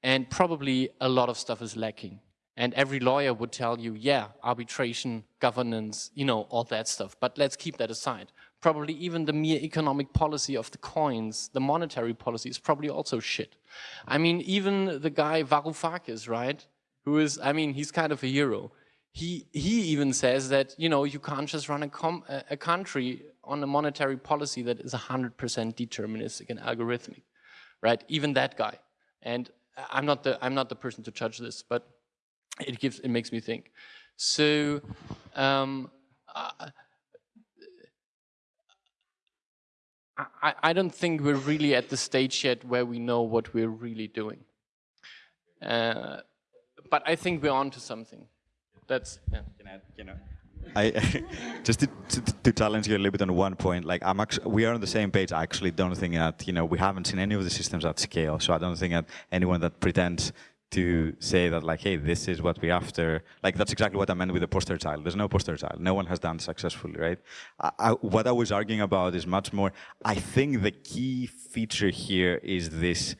And probably a lot of stuff is lacking. And every lawyer would tell you, yeah, arbitration, governance, you know, all that stuff. But let's keep that aside probably even the mere economic policy of the coins, the monetary policy is probably also shit. I mean, even the guy Varoufakis, right? Who is, I mean, he's kind of a hero. He, he even says that, you know, you can't just run a, a country on a monetary policy that is 100% deterministic and algorithmic, right? Even that guy. And I'm not the, I'm not the person to judge this, but it gives, it makes me think. So, um, uh, I, I don't think we're really at the stage yet where we know what we're really doing. Uh, but I think we're on to something. That's, yeah. You know, I *laughs* just to, to, to, challenge you a little bit on one point. Like I'm actually, we are on the same page. I actually don't think that you know we haven't seen any of the systems at scale. So I don't think that anyone that pretends to say that like, hey, this is what we after. Like that's exactly what I meant with the poster child. There's no poster child. No one has done successfully, right? I, I, what I was arguing about is much more. I think the key feature here is this,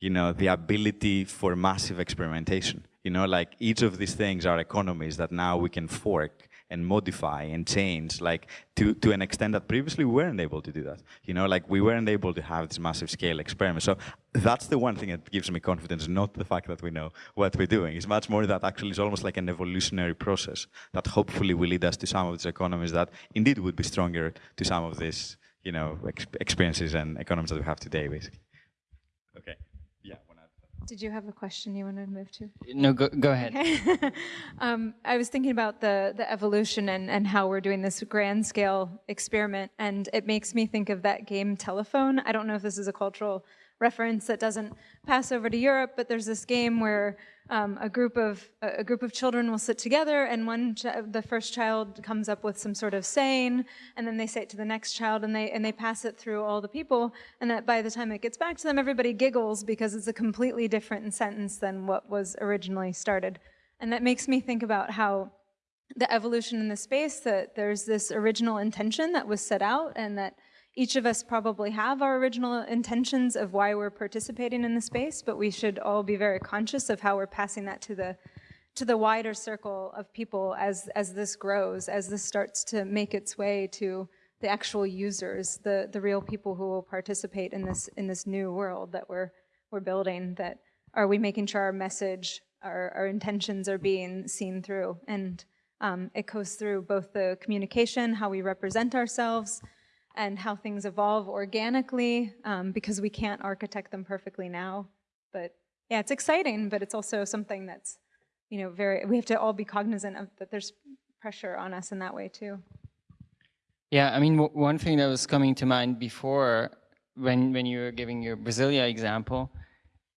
you know, the ability for massive experimentation. You know, like each of these things are economies that now we can fork and modify and change like to, to an extent that previously we weren't able to do that. You know, like we weren't able to have this massive scale experiment. So that's the one thing that gives me confidence, not the fact that we know what we're doing. It's much more that actually it's almost like an evolutionary process that hopefully will lead us to some of these economies that indeed would be stronger to some of these, you know, experiences and economies that we have today, basically. Okay. Did you have a question you wanted to move to? No, go, go ahead. Okay. *laughs* um, I was thinking about the, the evolution and, and how we're doing this grand scale experiment, and it makes me think of that game Telephone. I don't know if this is a cultural reference that doesn't pass over to Europe, but there's this game where um, a group of a group of children will sit together, and one the first child comes up with some sort of saying, and then they say it to the next child, and they and they pass it through all the people, and that by the time it gets back to them, everybody giggles because it's a completely different sentence than what was originally started, and that makes me think about how the evolution in the space that there's this original intention that was set out, and that each of us probably have our original intentions of why we're participating in the space, but we should all be very conscious of how we're passing that to the to the wider circle of people as, as this grows, as this starts to make its way to the actual users, the, the real people who will participate in this, in this new world that we're, we're building, that are we making sure our message, our, our intentions are being seen through? And um, it goes through both the communication, how we represent ourselves, and how things evolve organically, um, because we can't architect them perfectly now. But yeah, it's exciting, but it's also something that's, you know, very, we have to all be cognizant of that there's pressure on us in that way too. Yeah, I mean, one thing that was coming to mind before when, when you were giving your Brasilia example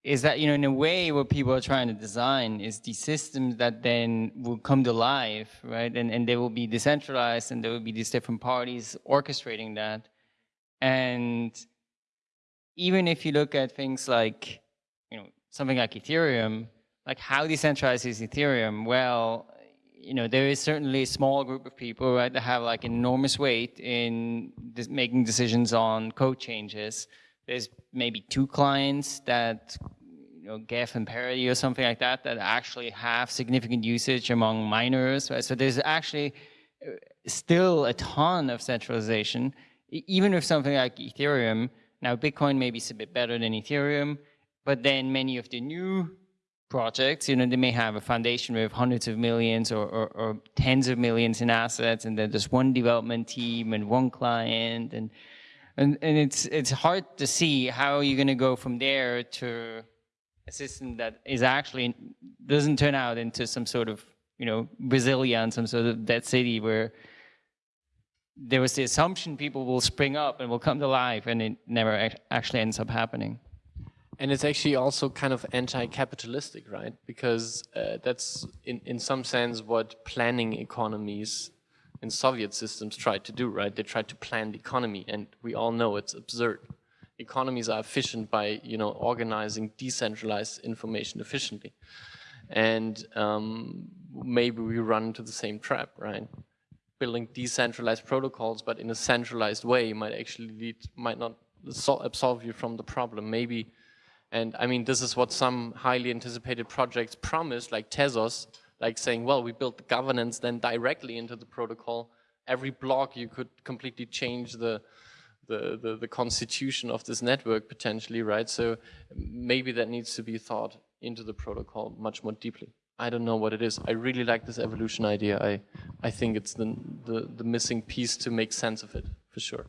is that, you know, in a way what people are trying to design is these systems that then will come to life, right? And, and they will be decentralized and there will be these different parties orchestrating that. And even if you look at things like, you know, something like Ethereum, like how decentralized is Ethereum? Well, you know, there is certainly a small group of people, right, that have like enormous weight in making decisions on code changes. There's maybe two clients that you know, Geth and Parity or something like that that actually have significant usage among miners. Right? So there's actually uh, still a ton of centralization, even with something like Ethereum. Now, Bitcoin maybe is a bit better than Ethereum, but then many of the new projects, you know, they may have a foundation with hundreds of millions or, or, or tens of millions in assets, and then there's one development team and one client, and and, and it's it's hard to see how you're going to go from there to a system that is actually doesn't turn out into some sort of you know Brasilia, some sort of dead city where there was the assumption people will spring up and will come to life, and it never actually ends up happening. And it's actually also kind of anti-capitalistic, right? Because uh, that's in, in some sense what planning economies in Soviet systems tried to do, right? They tried to plan the economy and we all know it's absurd. Economies are efficient by you know organizing decentralized information efficiently. And um, maybe we run into the same trap right? Building decentralized protocols but in a centralized way might actually lead might not absolve you from the problem maybe. And I mean this is what some highly anticipated projects promise like Tezos like saying well we built the governance then directly into the protocol every block you could completely change the the, the, the constitution of this network potentially, right? So maybe that needs to be thought into the protocol much more deeply. I don't know what it is. I really like this evolution idea. I, I think it's the, the, the missing piece to make sense of it, for sure.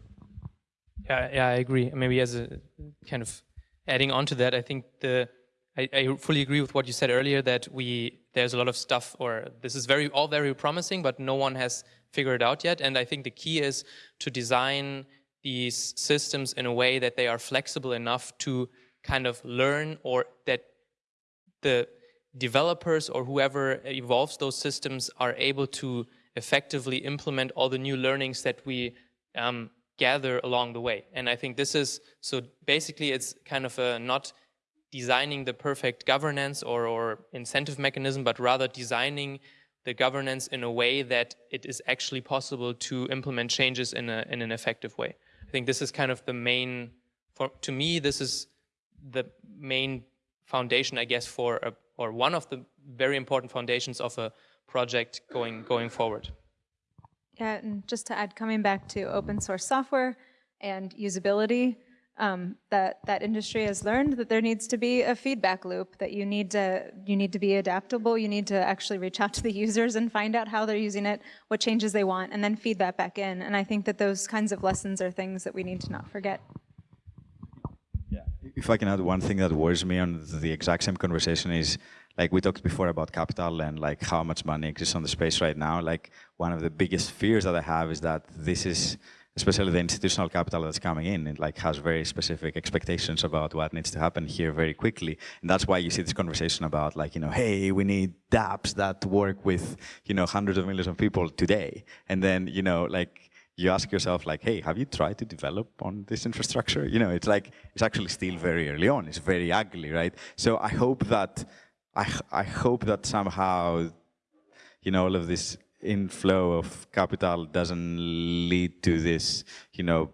Yeah, yeah, I agree. Maybe as a kind of adding on to that, I think the I, I, fully agree with what you said earlier that we there's a lot of stuff or this is very all very promising, but no one has figured it out yet. And I think the key is to design these systems in a way that they are flexible enough to kind of learn or that the developers or whoever evolves those systems are able to effectively implement all the new learnings that we um, gather along the way. And I think this is, so basically it's kind of a not designing the perfect governance or, or incentive mechanism, but rather designing the governance in a way that it is actually possible to implement changes in, a, in an effective way. I think this is kind of the main, for, to me, this is the main foundation, I guess, for, a, or one of the very important foundations of a project going, going forward. Yeah, and just to add, coming back to open source software and usability, um, that that industry has learned that there needs to be a feedback loop. That you need to you need to be adaptable. You need to actually reach out to the *laughs* users and find out how they're using it, what changes they want, and then feed that back in. And I think that those kinds of lessons are things that we need to not forget. Yeah. If I can add one thing that worries me on the exact same conversation is like we talked before about capital and like how much money exists on the space right now. Like one of the biggest fears that I have is that this is especially the institutional capital that's coming in, it like has very specific expectations about what needs to happen here very quickly. And that's why you see this conversation about like, you know, hey, we need dApps that work with, you know, hundreds of millions of people today. And then, you know, like you ask yourself like, hey, have you tried to develop on this infrastructure? You know, it's like, it's actually still very early on. It's very ugly, right? So I hope that, I, I hope that somehow, you know, all of this inflow of capital doesn't lead to this, you know,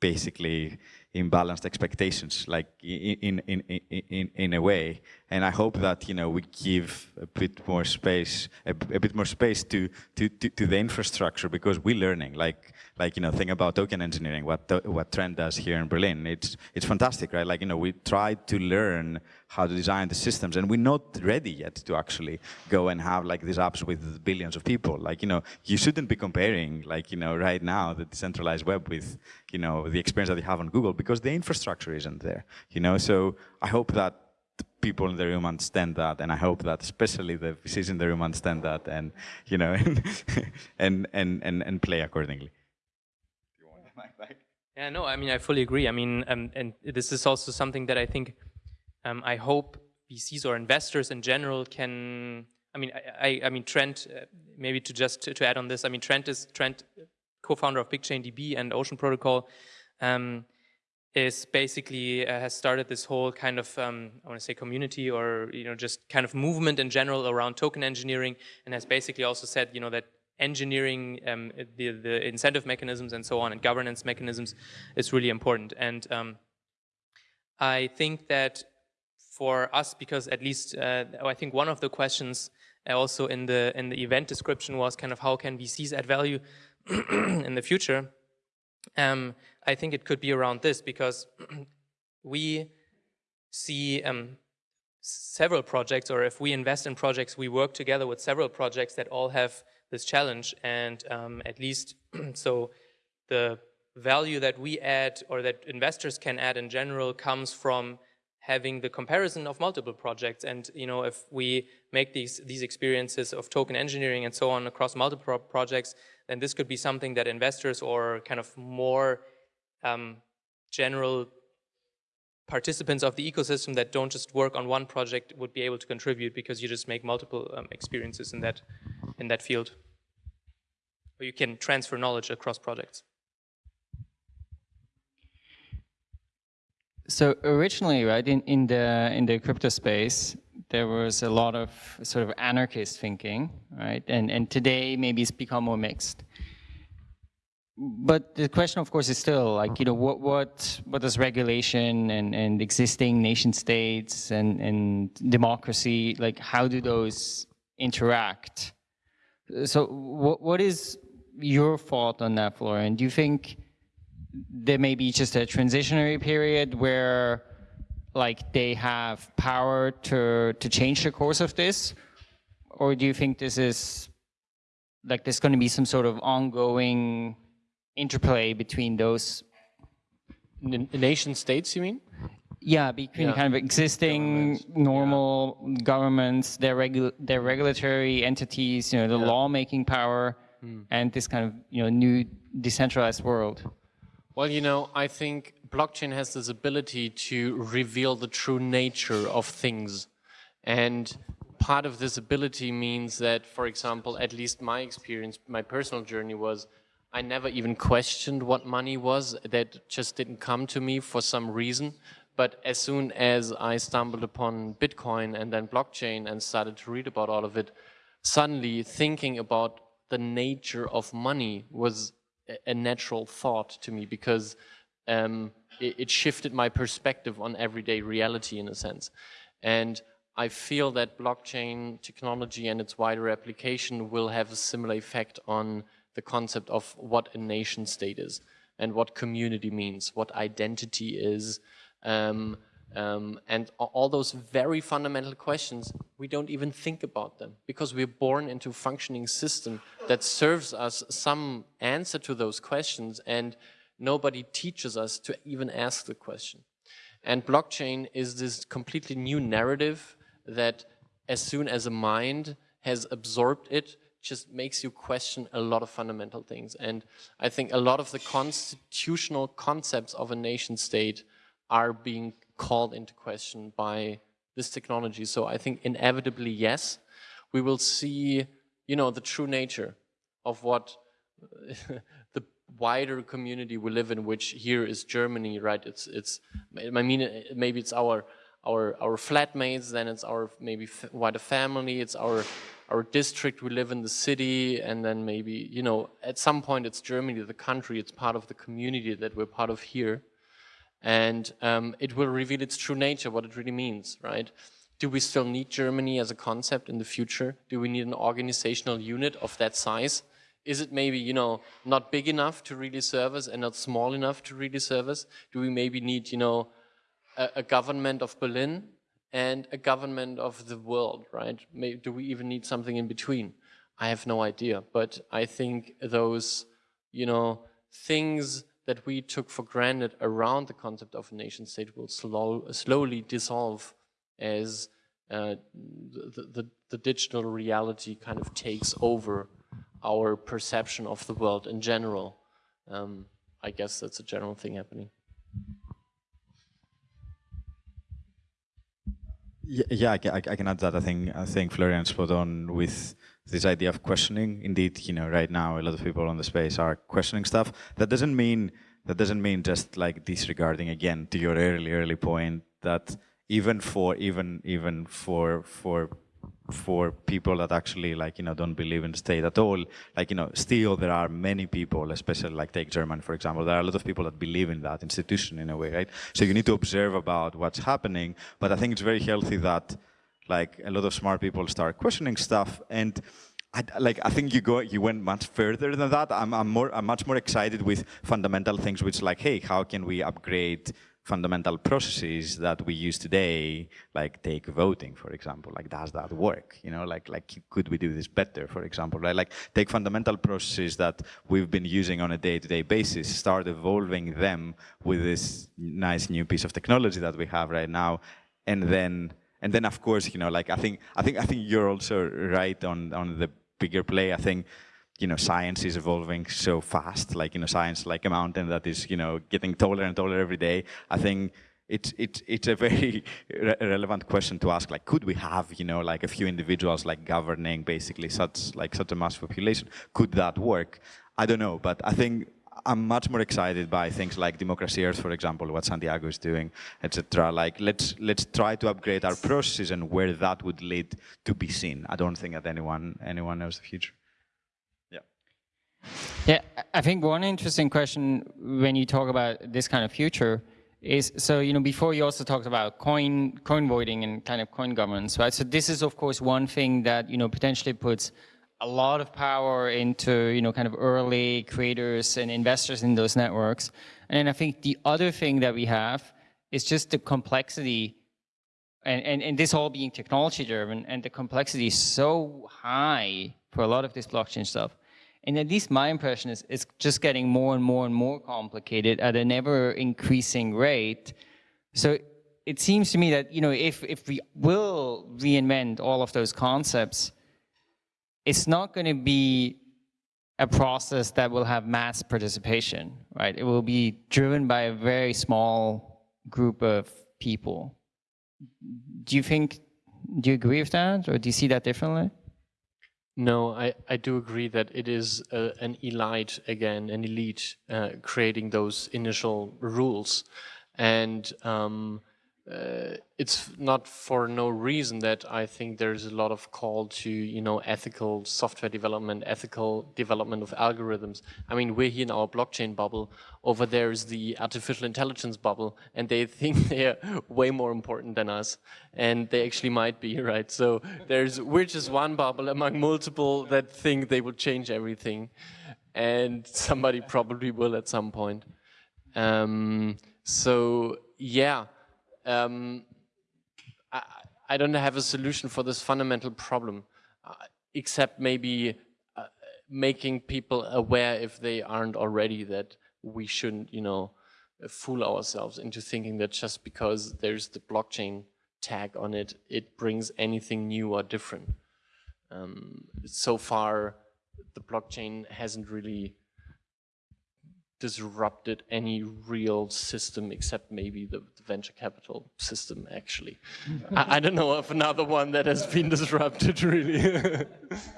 basically imbalanced expectations, like in, in, in, in, in a way. And I hope that you know we give a bit more space, a, a bit more space to, to, to to the infrastructure because we're learning. Like like you know, think about token engineering. What what Trent does here in Berlin, it's it's fantastic, right? Like you know, we try to learn how to design the systems, and we're not ready yet to actually go and have like these apps with billions of people. Like you know, you shouldn't be comparing like you know right now the decentralized web with you know the experience that you have on Google because the infrastructure isn't there. You know, so I hope that people in the room understand that, and I hope that especially the VCs in the room understand that, and you know, *laughs* and and and and play accordingly. Yeah, no, I mean I fully agree. I mean, um, and this is also something that I think um, I hope VCs or investors in general can. I mean, I, I, I mean Trent. Uh, maybe to just to, to, add on this. I mean, Trent is Trent, co-founder of BigchainDB and Ocean Protocol. Um, is basically uh, has started this whole kind of um, I want to say community or you know just kind of movement in general around token engineering and has basically also said you know that engineering um, the the incentive mechanisms and so on and governance mechanisms is really important. And um, I think that for us because at least uh, I think one of the questions also in the in the event description was kind of how can VCs add value *clears throat* in the future? Um, I think it could be around this because *clears throat* we see um, several projects, or if we invest in projects, we work together with several projects that all have this challenge. And um, at least, *clears throat* so the value that we add or that investors can add in general comes from having the comparison of multiple projects. And you know, if we make these these experiences of token engineering and so on across multiple pro projects, then this could be something that investors or kind of more um, general participants of the ecosystem that don't just work on one project would be able to contribute because you just make multiple um, experiences in that in that field. Or you can transfer knowledge across projects. So originally, right, in, in the in the crypto space, there was a lot of sort of anarchist thinking, right? And and today maybe it's become more mixed but the question, of course, is still like you know what what what does regulation and and existing nation states and and democracy like how do those interact? So what what is your thought on that, Florian? Do you think there may be just a transitionary period where like they have power to to change the course of this, or do you think this is like there's going to be some sort of ongoing interplay between those N nation states, you mean? Yeah, between yeah. kind of existing governments. normal yeah. governments, their regu their regulatory entities, you know, the yeah. lawmaking power, hmm. and this kind of you know new decentralized world. Well, you know, I think blockchain has this ability to reveal the true nature of things, and part of this ability means that, for example, at least my experience, my personal journey was I never even questioned what money was. That just didn't come to me for some reason. But as soon as I stumbled upon Bitcoin and then blockchain and started to read about all of it, suddenly thinking about the nature of money was a natural thought to me because um, it, it shifted my perspective on everyday reality in a sense. And I feel that blockchain technology and its wider application will have a similar effect on the concept of what a nation state is and what community means, what identity is, um, um, and all those very fundamental questions, we don't even think about them because we're born into a functioning system that serves us some answer to those questions and nobody teaches us to even ask the question. And blockchain is this completely new narrative that as soon as a mind has absorbed it, just makes you question a lot of fundamental things. And I think a lot of the constitutional concepts of a nation state are being called into question by this technology. So I think inevitably, yes, we will see, you know, the true nature of what *laughs* the wider community we live in, which here is Germany, right? It's, it's, I mean, maybe it's our, our, our flatmates, then it's our maybe wider family, it's our our district, we live in the city, and then maybe, you know, at some point it's Germany, the country, it's part of the community that we're part of here. And um, it will reveal its true nature, what it really means, right? do we still need Germany as a concept in the future? Do we need an organizational unit of that size? Is it maybe, you know, not big enough to really serve us and not small enough to really serve us? Do we maybe need, you know, a, a government of Berlin and a government of the world, right? Maybe, do we even need something in between? I have no idea, but I think those, you know, things that we took for granted around the concept of a nation state will slow, slowly dissolve as uh, the, the, the digital reality kind of takes over our perception of the world in general. Um, I guess that's a general thing happening. Yeah, yeah I, can, I can add that. I think I think Florian spot on with this idea of questioning. Indeed, you know, right now a lot of people on the space are questioning stuff. That doesn't mean that doesn't mean just like disregarding again to your early early point that even for even even for for for people that actually like you know don't believe in the state at all. Like you know still there are many people especially like take german for example. There are a lot of people that believe in that institution in a way right? So you need to observe about what's happening. But i think it's very healthy that like a lot of smart people start questioning stuff. And I, like I think you go you went much further than that. I'm, I'm more I'm much more excited with fundamental things, which like, hey, how can we upgrade fundamental processes that we use today, like take voting, for example, like does that work? You know, like, like could we do this better, for example, right? Like take fundamental processes that we've been using on a day-to-day -day basis, start evolving them with this nice new piece of technology that we have right now, and then and then of course, you know, like I think I think I think you're also right on on the bigger play. I think you know, science is evolving so fast, like, you know, science like a mountain that is, you know, getting taller and taller every day. I think it's, it's, it's a very *laughs* re relevant question to ask, like, could we have, you know, like a few individuals like governing basically such, like such a mass population? Could that work? I don't know, but I think I'm much more excited by things like Democracy Earth, for example, what Santiago is doing, etc. Like, let's let's try to upgrade our processes and where that would lead to be seen. I don't think that anyone anyone knows the future. Yeah, I think one interesting question when you talk about this kind of future is, so, you know, before you also talked about coin, coin voting and kind of coin governance, right? So this is, of course, one thing that, you know, potentially puts a lot of power into, you know, kind of early creators and investors in those networks. And I think the other thing that we have is just the complexity and, and, and this all being technology driven and the complexity is so high for a lot of this blockchain stuff and at least my impression is it's just getting more and more and more complicated at an ever increasing rate. So it seems to me that, you know, if, if we will reinvent all of those concepts, it's not going to be a process that will have mass participation, right? It will be driven by a very small group of people. Do you think, do you agree with that or do you see that differently? No, I, I do agree that it is uh, an elite, again, an elite uh, creating those initial rules. And um, uh, it's not for no reason that I think there's a lot of call to, you know, ethical software development, ethical development of algorithms. I mean, we're here in our blockchain bubble. Over there is the artificial intelligence bubble, and they *laughs* think they're way more important than us. And they actually might be, *laughs* right? So there's, we're just one bubble among multiple that think they will change everything. And somebody probably will at some point. Um, so, yeah um, I, I, don't have a solution for this fundamental problem, uh, except maybe uh, making people aware if they aren't already that we shouldn't, you know, fool ourselves into thinking that just because there's the blockchain tag on it, it brings anything new or different. Um, so far, the blockchain hasn't really disrupted any real system except maybe the, the venture capital system actually. I, I, don't know of another one that has been disrupted really.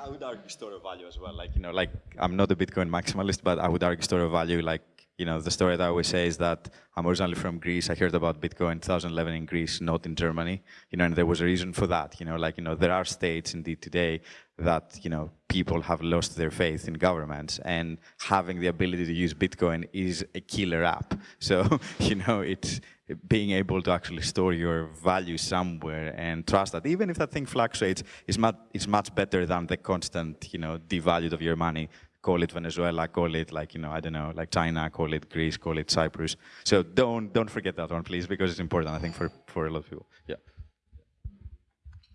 I would argue store of value as well. Like, you know, like I'm not a Bitcoin maximalist, but I would argue store of value like you know, the story that I always say is that I'm originally from Greece. I heard about Bitcoin in 2011 in Greece, not in Germany. You know, and there was a reason for that. You know, like, you know, there are states indeed today that, you know, people have lost their faith in governments and having the ability to use Bitcoin is a killer app. So, *laughs* you know, it's, being able to actually store your value somewhere and trust that even if that thing fluctuates, it's much, it's much better than the constant, you know, devalued of your money. Call it Venezuela, call it like, you know, I don't know, like China, call it Greece, call it Cyprus. So don't, don't forget that one, please, because it's important, I think, for, for a lot of people. Yeah.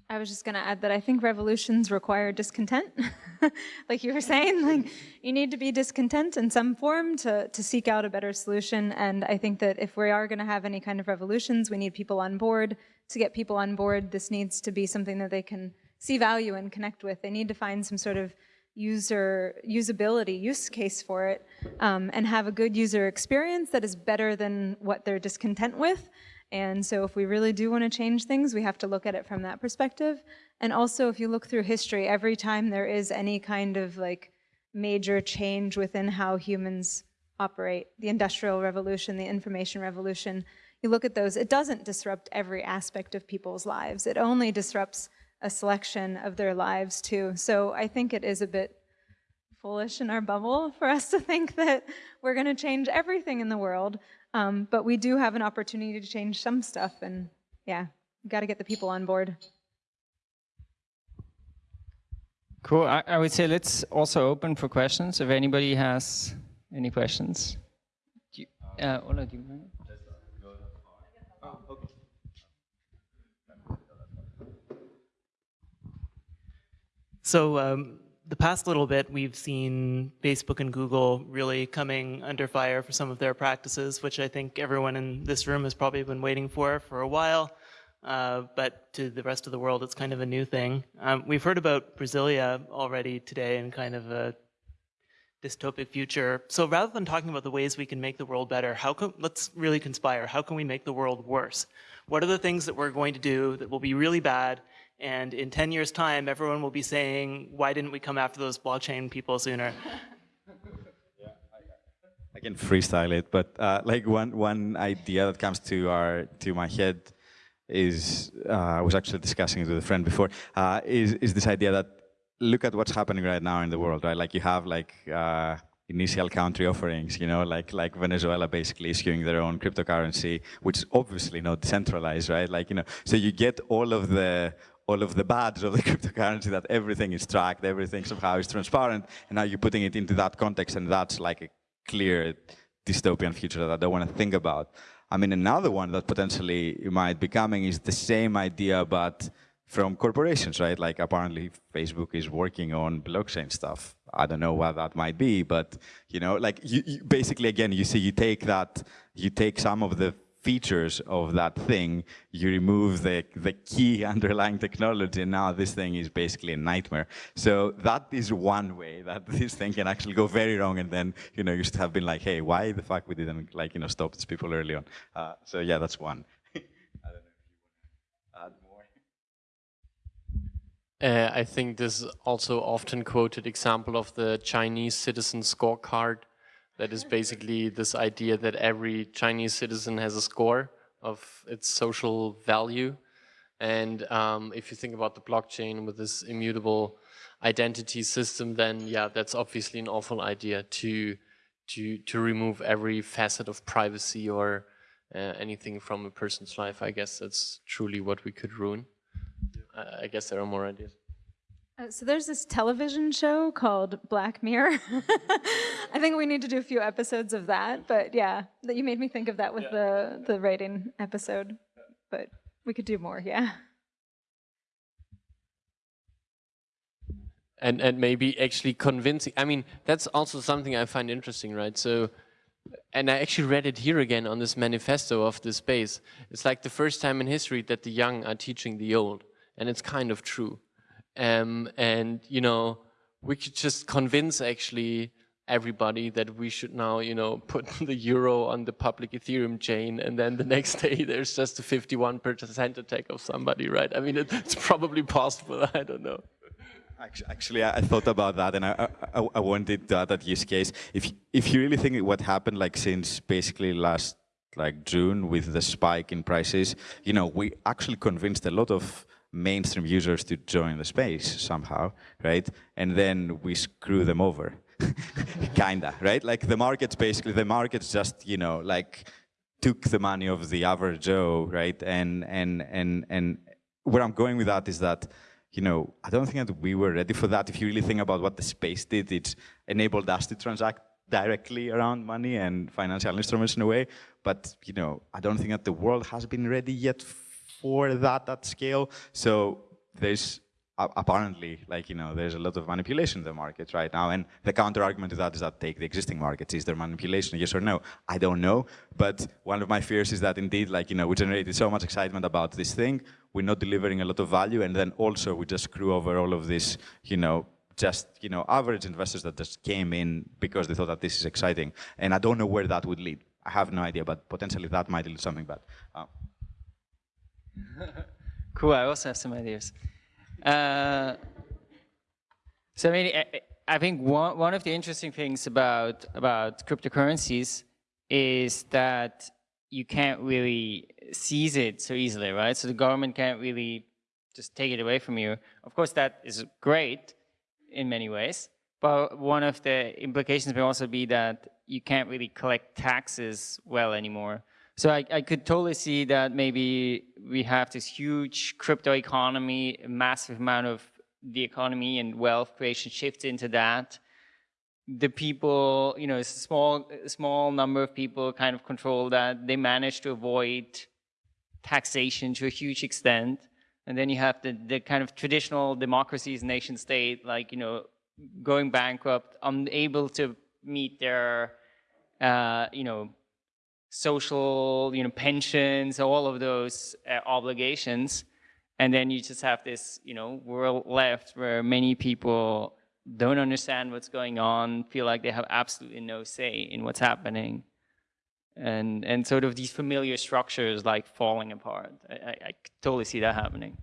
I was just going to add that I think revolutions require discontent. *laughs* like you were saying, like you need to be discontent in some form to, to seek out a better solution. And I think that if we are going to have any kind of revolutions, we need people on board. To get people on board, this needs to be something that they can see value and connect with. They need to find some sort of user usability use case for it um, and have a good user experience that is better than what they're discontent with and so if we really do want to change things, we have to look at it from that perspective. And also, if you look through history, every time there is any kind of like major change within how humans operate, the Industrial Revolution, the Information Revolution, you look at those, it doesn't disrupt every aspect of people's lives. It only disrupts a selection of their lives too. So I think it is a bit foolish in our bubble for us to think that we're going to change everything in the world. Um, but we do have an opportunity to change some stuff, and yeah, we've got to get the people on board. Cool. I, I, would say let's also open for questions. If anybody has any questions. Do you, uh, Ola, do you mind? So um, the past little bit, we've seen Facebook and Google really coming under fire for some of their practices, which I think everyone in this room has probably been waiting for for a while. Uh, but to the rest of the world, it's kind of a new thing. Um, we've heard about Brasilia already today and kind of a dystopic future. So rather than talking about the ways we can make the world better, how can, let's really conspire. How can we make the world worse? What are the things that we're going to do that will be really bad and in 10 years time, everyone will be saying, why didn't we come after those blockchain people sooner? *laughs* I can freestyle it, but uh, like one one idea that comes to our to my head is uh, I was actually discussing it with a friend before uh, is is this idea that look at what's happening right now in the world, right? Like you have like uh, initial country offerings, you know, like like Venezuela basically issuing their own cryptocurrency, which is obviously not decentralized, right? Like you know, so you get all of the all of the bads of the *laughs* cryptocurrency that everything is tracked, everything somehow is transparent, and now you're putting it into that context, and that's like a clear dystopian future that I don't want to think about. I mean, another one that potentially might be coming is the same idea, but from corporations, right? Like apparently Facebook is working on blockchain stuff. I don't know what that might be, but you know, like you, you basically again, you see, you take that, you take some of the features of that thing, you remove the, the key *laughs* underlying technology, and now this thing is basically a nightmare. So that is one way *laughs* that this thing can actually go very wrong, and then you know you should have been like, hey, why the fuck we didn't like you know stop these people early on? Uh, so yeah, that's one. *laughs* i don't know if you want to add Uh, I think this also often quoted example of the Chinese citizen scorecard that is basically this idea that every Chinese citizen has a score of its social value. And um, if you think about the blockchain with this immutable identity system, then yeah, that's obviously an awful idea to to to remove every facet of privacy or uh, anything from a person's life. I guess that's truly what we could ruin. Uh, I guess there are more ideas. Uh, so there's this television show called Black Mirror. *laughs* I think we need to do a few episodes of that, but yeah, that you made me think of that with yeah. the the writing episode. But we could do more, yeah. And and maybe actually convincing. I mean, that's also something I find interesting, right? So and I actually read it here again on this manifesto of the space. It's like the first time in history that the young are teaching the old, and it's kind of true. Um, and, you know, we could just convince actually everybody that we should now, you know, *laughs* put the euro on the public Ethereum chain, and then the next *laughs* day there's just a 51% attack of somebody, right? I mean, it's probably possible. *laughs* I don't know. Actually, I thought about that, and I, I, I wanted that, that use case. If if you really think what happened, like since basically last like June with the spike in prices, you know, we actually convinced a lot of mainstream users to join the space somehow, right? And then we screw them over, *laughs* kinda, right? Like the market's basically, the market's just, you know, like took the money of the average Joe, right? And and and and where I'm going with that is that you know, I don't think that we were ready for that. If you really think about what the space did, it enabled us to transact directly around money and financial instruments in a way. But you know, I don't think that the world has been ready yet for that at scale. So there's apparently, like, you know, there's a lot of manipulation in the market right now. And the counter argument to that is that take the existing markets. Is there manipulation, yes or no? I don't know. But one of my fears is that indeed, like, you know, we generated so much excitement about this thing, we're not delivering a lot of value. And then also we just screw over all of this, you know, just, you know, average investors that just came in because they thought that this is exciting. And I don't know where that would lead. I have no idea, but potentially that might lead to something bad. Uh. Cool, I also have some ideas. Uh, so I mean, I, I think one, one of the interesting things about, about cryptocurrencies is that you can't really seize it so easily, right? So the government can't really just take it away from you. Of course, that is great in many ways, but one of the implications may also be that you can't really collect taxes well anymore. So I, I, could totally see that maybe we have this huge crypto economy, a massive amount of the economy and wealth creation shifts into that. The people, you know, a small, small number of people kind of control that. They manage to avoid taxation to a huge extent. And then you have the, the kind of traditional democracies, nation state, like, you know, going bankrupt, unable to meet their, uh, you know, social, you know, pensions, all of those uh, obligations. And then you just have this, you know, world left where many people don't understand what's going on, feel like they have absolutely no say in what's happening. And, and sort of these familiar structures like falling apart. I, I, I totally see that happening.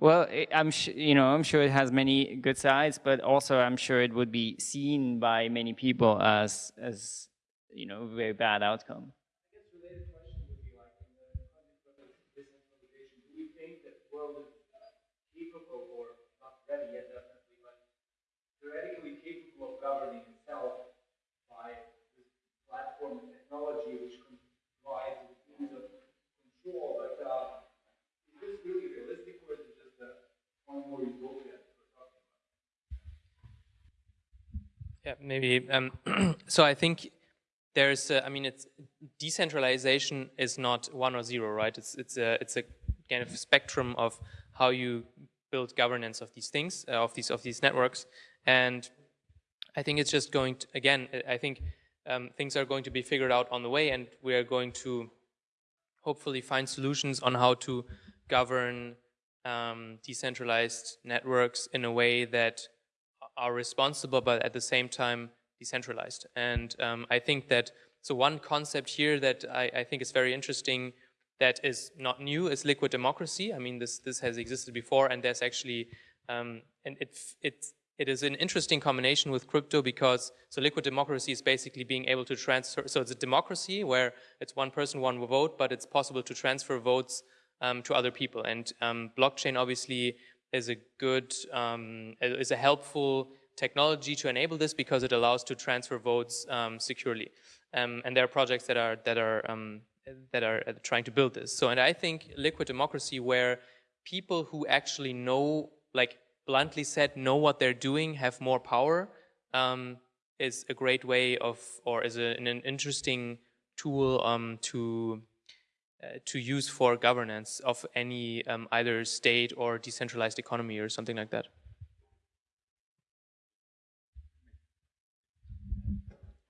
Well, I'm you know I'm sure it has many good sides, but also I'm sure it would be seen by many people as as you know a very bad outcome. theoretically governing itself by this platform technology which provides means of control. But uh, is this really realistic or is it just a one more utopia? Yeah, maybe. Um, *clears throat* so I think there's, uh, I mean, it's decentralization is not one or zero, right? It's it's a it's a kind of spectrum of how you build governance of these things, uh, of these of these networks, and I think it's just going to, again, I think um, things are going to be figured out on the way and we are going to hopefully find solutions on how to govern um, decentralized networks in a way that are responsible but at the same time decentralized. And um, I think that, so one concept here that I, I, think is very interesting that is not new is liquid democracy. I mean, this, this has existed before and there's actually, um, and it, it's it is an interesting combination with crypto because so liquid democracy is basically being able to transfer. So it's a democracy where it's one person, one vote, but it's possible to transfer votes um, to other people. And um, blockchain obviously is a good, um, is a helpful technology to enable this because it allows to transfer votes um, securely. Um, and there are projects that are that are that are uh, trying to build this. So, and I think liquid democracy where people who actually know, like bluntly said, know what they're doing, have more power, um, is a great way of, or is a, an interesting tool um, to to use for governance of any um, either state or decentralized economy or something like that.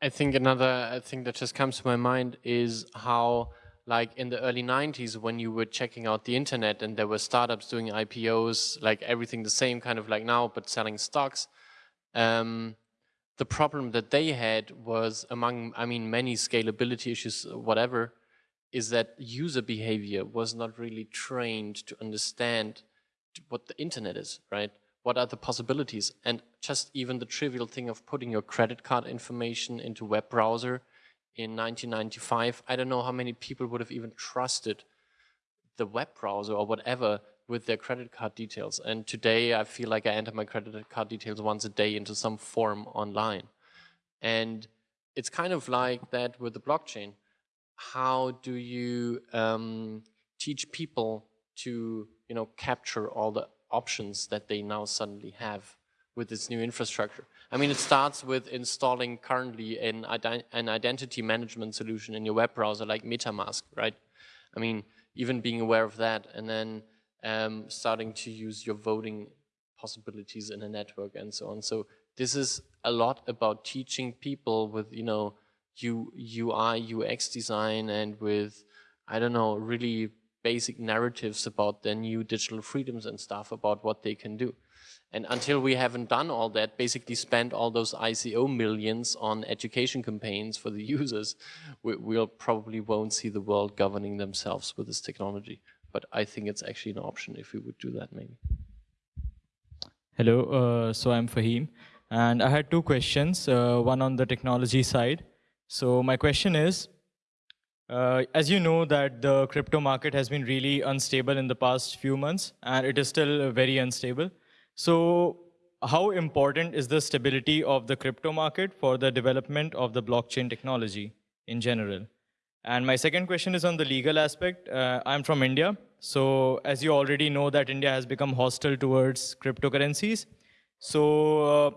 I think another thing that just comes to my mind is how like in the early 90s when you were checking out the internet and there were startups doing IPOs, like everything the same kind of like now, but selling stocks. Um, the problem that they had was among, I mean, many scalability issues, whatever, is that user behavior was not really trained to understand what the internet is, right? What are the possibilities? And just even the trivial thing of putting your credit card information into web browser in 1995, I don't know how many people would have even trusted the web browser or whatever with their credit card details. And today I feel like I enter my credit card details once a day into some form online. And it's kind of like that with the blockchain. How do you um, teach people to, you know, capture all the options that they now suddenly have with this new infrastructure? I mean, it starts with installing currently an, ident an identity management solution in your web browser like MetaMask, right? I mean, even being aware of that and then um, starting to use your voting possibilities in a network and so on. So this is a lot about teaching people with, you know, U, UI, UX design and with, I don't know, really basic narratives about their new digital freedoms and stuff about what they can do. And until we haven't done all that, basically spend all those ICO millions on education campaigns for the *laughs* users, we, we'll probably won't see the world governing themselves with this technology. But I think it's actually an option if we would do that maybe. Hello, uh, so I'm Fahim. And I had two questions, uh, one on the technology side. So my question is, uh, as you know that the crypto market has been really unstable in the past few months, and it is still very unstable. So how important is the stability of the crypto market for the development of the blockchain technology in general? And my second question is on the legal aspect. Uh, I'm from India. So as you already know that India has become hostile towards cryptocurrencies. So uh,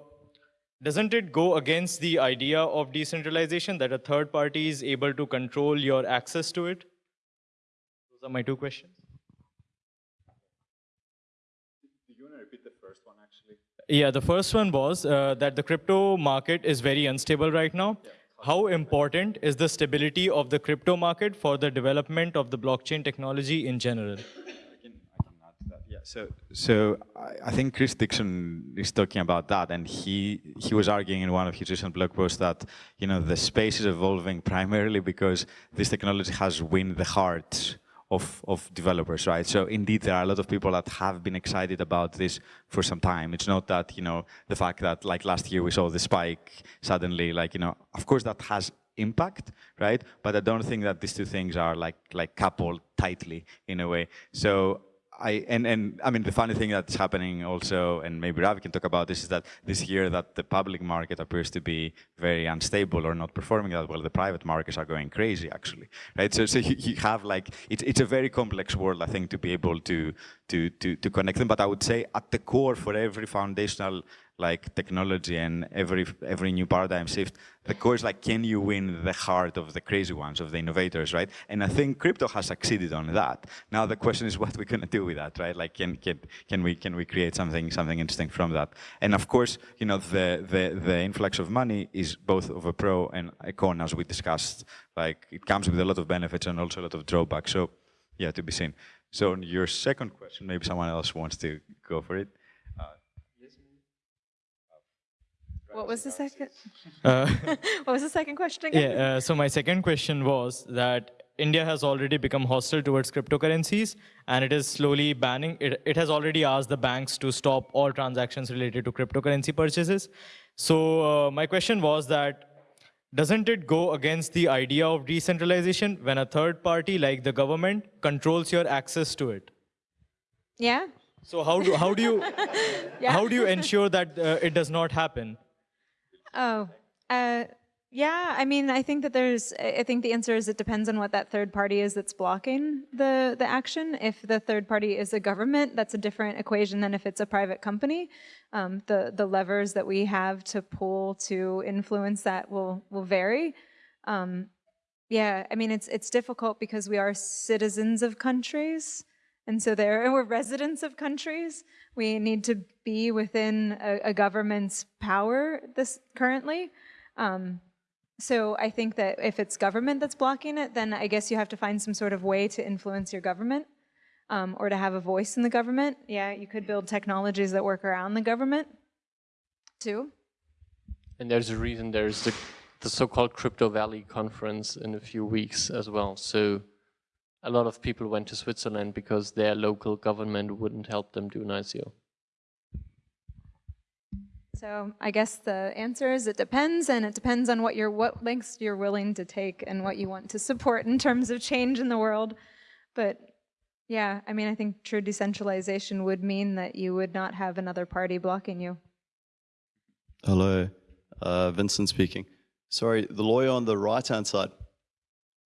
doesn't it go against the idea of decentralization that a third party is able to control your access to it? Those are my two questions. Do you want to repeat the first one, actually? Yeah, the first one was uh, that the crypto market is very unstable right now. Yeah. How important is the stability of the crypto market for the development of the blockchain technology in general? So, so I think Chris Dixon is talking about that, and he he was arguing in one of his recent blog posts that you know the space is evolving primarily because this technology has won the hearts of, of developers, right? So indeed, there are a lot of people that have been excited about this for some time. It's not that, you know, the fact that like last year we saw the spike suddenly, like, you know, of course that has impact, right? But I don't think that these two things are like, like coupled tightly in a way. So I, and, and I mean, the funny thing that's happening also, and maybe Ravi can talk about this, is that this year that the public market appears to be very unstable or not performing that well, the private markets are going crazy, actually, right? So, so you, you have like, it's, it's a very complex world, I think, to be able to, to, to, to connect them. But I would say at the core for every foundational like technology and every every new paradigm shift, the core is like, can you win the heart of the crazy ones, of the innovators, right? And I think crypto has succeeded on that. Now the question is *laughs* what we're gonna do with that, right? Like, can can can we can we create something something interesting from that? And of course, you know, the the the influx of money is both of a pro and a con, as we discussed. Like, it comes with a lot of benefits and also a lot of drawbacks. So, yeah, to be seen. So, your second question, maybe someone else wants to go for it. What was the second? Uh, *laughs* what was the second question again? Yeah, uh, so my second question was that India has already become hostile towards cryptocurrencies and it is slowly banning, it, it has already asked the banks to stop all transactions related to cryptocurrency purchases. So uh, my question was that doesn't it go against the idea of decentralization when a third party like the government controls your access to it? Yeah. So how do, how do you *laughs* yeah. how do you ensure that uh, it does not happen? Oh, uh, yeah. I mean, I think that there's. I think the answer is it depends on what that third party is that's blocking the the action. If the third party is a government, that's a different equation than if it's a private company. Um, the the levers that we have to pull to influence that will will vary. Um, yeah, I mean, it's it's difficult because we are citizens of countries. And so there, we're residents of countries. We need to be within a, a government's power this currently. Um, so I think that if it's government that's blocking it, then I guess you have to find some sort of way to influence your government um, or to have a voice in the government. Yeah, you could build technologies that work around the government too. And there's a reason there's the, the so-called Crypto Valley conference in a few weeks as well. So a lot of people went to Switzerland because their local government wouldn't help them do an ICO. So I guess the answer is it depends, and it depends on what you're, what lengths you're willing to take and what you want to support in terms of change in the world. But yeah, I mean, I think true decentralization would mean that you would not have another party blocking you. Hello, uh, Vincent speaking. Sorry, the lawyer on the right-hand side.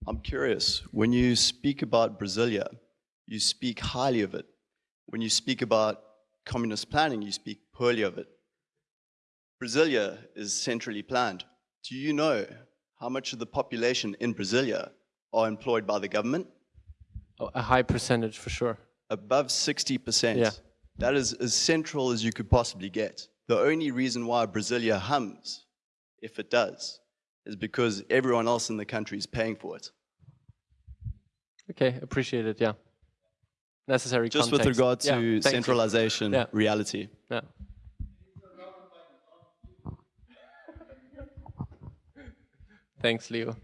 I'm curious, when you speak about Brasilia, you speak highly of it. When you speak about communist planning, you speak poorly of it. Brasilia is centrally planned. Do you know how much of the population in Brasilia are employed by the government? Oh, a high percentage for sure. Above 60%. Yeah. That is as central as you could possibly get. The only reason why Brasilia hums, if it does, is because everyone else in the country is paying for it. Okay, appreciate it, yeah. Necessary Just context. with regard to thank you. centralization, Yeah. reality. Yeah. Thanks, Leo.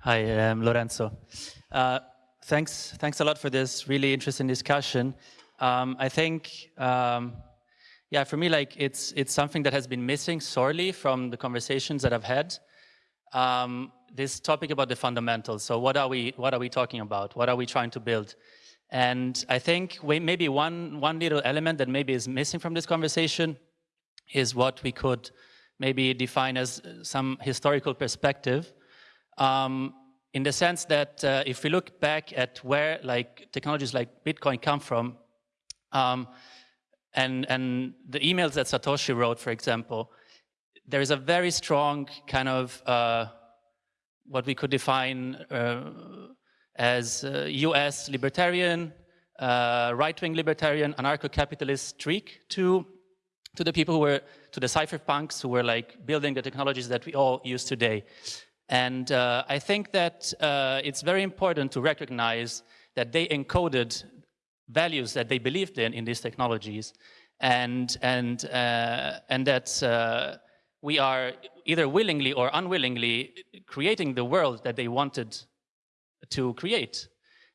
Hi, I'm Lorenzo. Uh, thanks, thanks a lot for this really interesting discussion. Um, I think, um, yeah, for me, like it's it's something that has been missing sorely from the conversations that I've had. Um, this topic about the fundamentals. So, what are we what are we talking about? What are we trying to build? And I think we, maybe one one little element that maybe is missing from this conversation is what we could maybe define as some historical perspective. Um, in the sense that uh, if we look back at where like technologies like Bitcoin come from, um, and, and the emails that Satoshi wrote, for example, there is a very strong kind of uh, what we could define uh, as uh, US libertarian, uh, right-wing libertarian, anarcho-capitalist streak to, to the people who were, to the cypherpunks who were like building the technologies that we all use today. And uh, I think that uh, it's very important to recognize that they encoded values that they believed in in these technologies, and and uh, and that uh, we are either willingly or unwillingly creating the world that they wanted to create.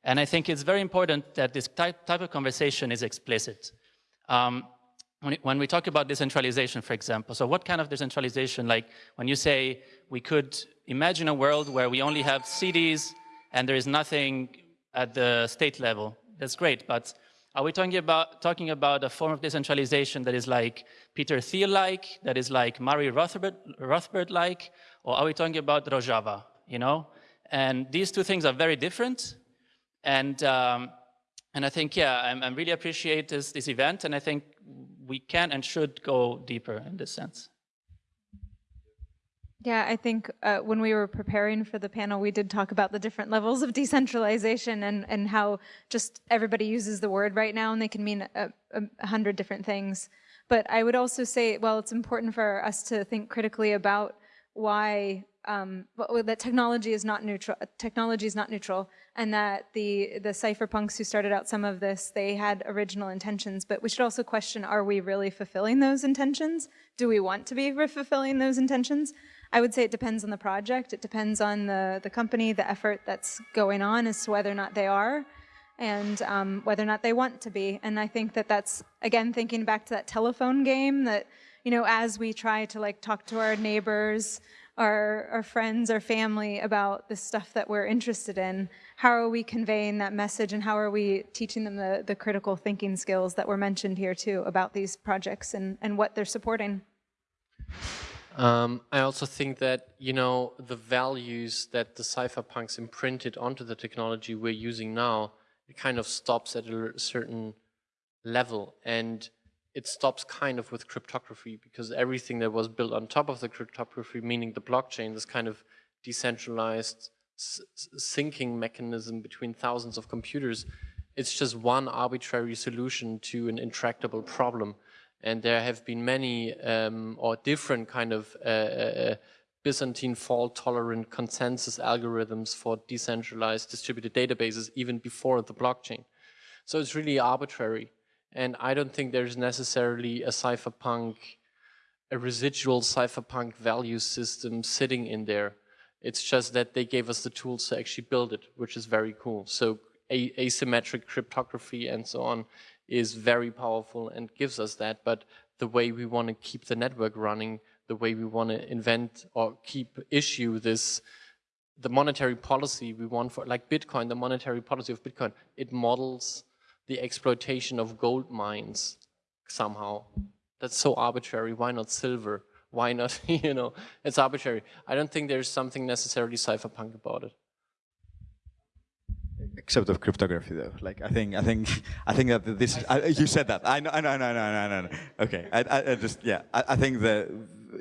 And I think it's very important that this type, type of conversation is explicit. Um, when, we talk about decentralization, for example, so what kind of decentralization? Like when you say we could imagine a world where we only have cities and there is nothing at the state level. That's great, but are we talking about, talking about a form of decentralization that is like Peter Thiel-like, that is like Murray Rothbard-like, or are we talking about Rojava, you know? And these two things are very different. And, um, and I think, yeah, I'm, I'm really appreciate this, this event, and I think we can and should go deeper in this sense. Yeah, I think uh, when we were preparing for the panel, we did talk about the different levels of *laughs* decentralization and, and how just everybody uses the word right now and they can mean a, a, hundred different things. But I would also say, well, it's important for us to think critically about why um, that technology is not neutral. Technology is not neutral, and that the the cypherpunks who started out some of this, they had original intentions. But we should also question: Are we really fulfilling those intentions? Do we want to be fulfilling those intentions? I would say it depends on the project. It depends on the the company, the effort that's going on, as to whether or not they are, and um, whether or not they want to be. And I think that that's again thinking back to that telephone game that you know as we try to like talk to our neighbors our, our friends, our family about the stuff that we're interested in. How are we conveying that message and how are we teaching them the, the critical thinking skills that were mentioned here too about these projects and, and what they're supporting? Um, I also think that, you know, the values that the cypherpunks imprinted onto the technology we're using now, it kind of stops at a certain level. And it stops kind of with cryptography because everything that was built on top of the cryptography, meaning the blockchain, this kind of decentralized syncing mechanism between thousands of computers, it's just one arbitrary solution to an intractable problem. And there have been many um, or different kind of uh, uh, Byzantine fault-tolerant consensus algorithms for decentralized distributed databases even before the blockchain. So it's really arbitrary. And I don't think there's necessarily a cypherpunk, a residual cypherpunk value system sitting in there. It's just that they gave us the tools to actually build it, which is very cool. So asymmetric cryptography and so on is very powerful and gives us that. But the way we want to keep the network running, the way we want to invent or keep issue this, the monetary policy we want for, like Bitcoin, the monetary policy of Bitcoin, it models the exploitation of gold mines somehow. That's so arbitrary. Why not silver? why not? *laughs* you know, it's arbitrary. I don't think there's something necessarily cypherpunk about it. Except of cryptography, though. Like I think, I think, I think that this. I, you said that. I know, I know, no, no, no, no, no. Okay, I, I, I just, yeah. I, I think that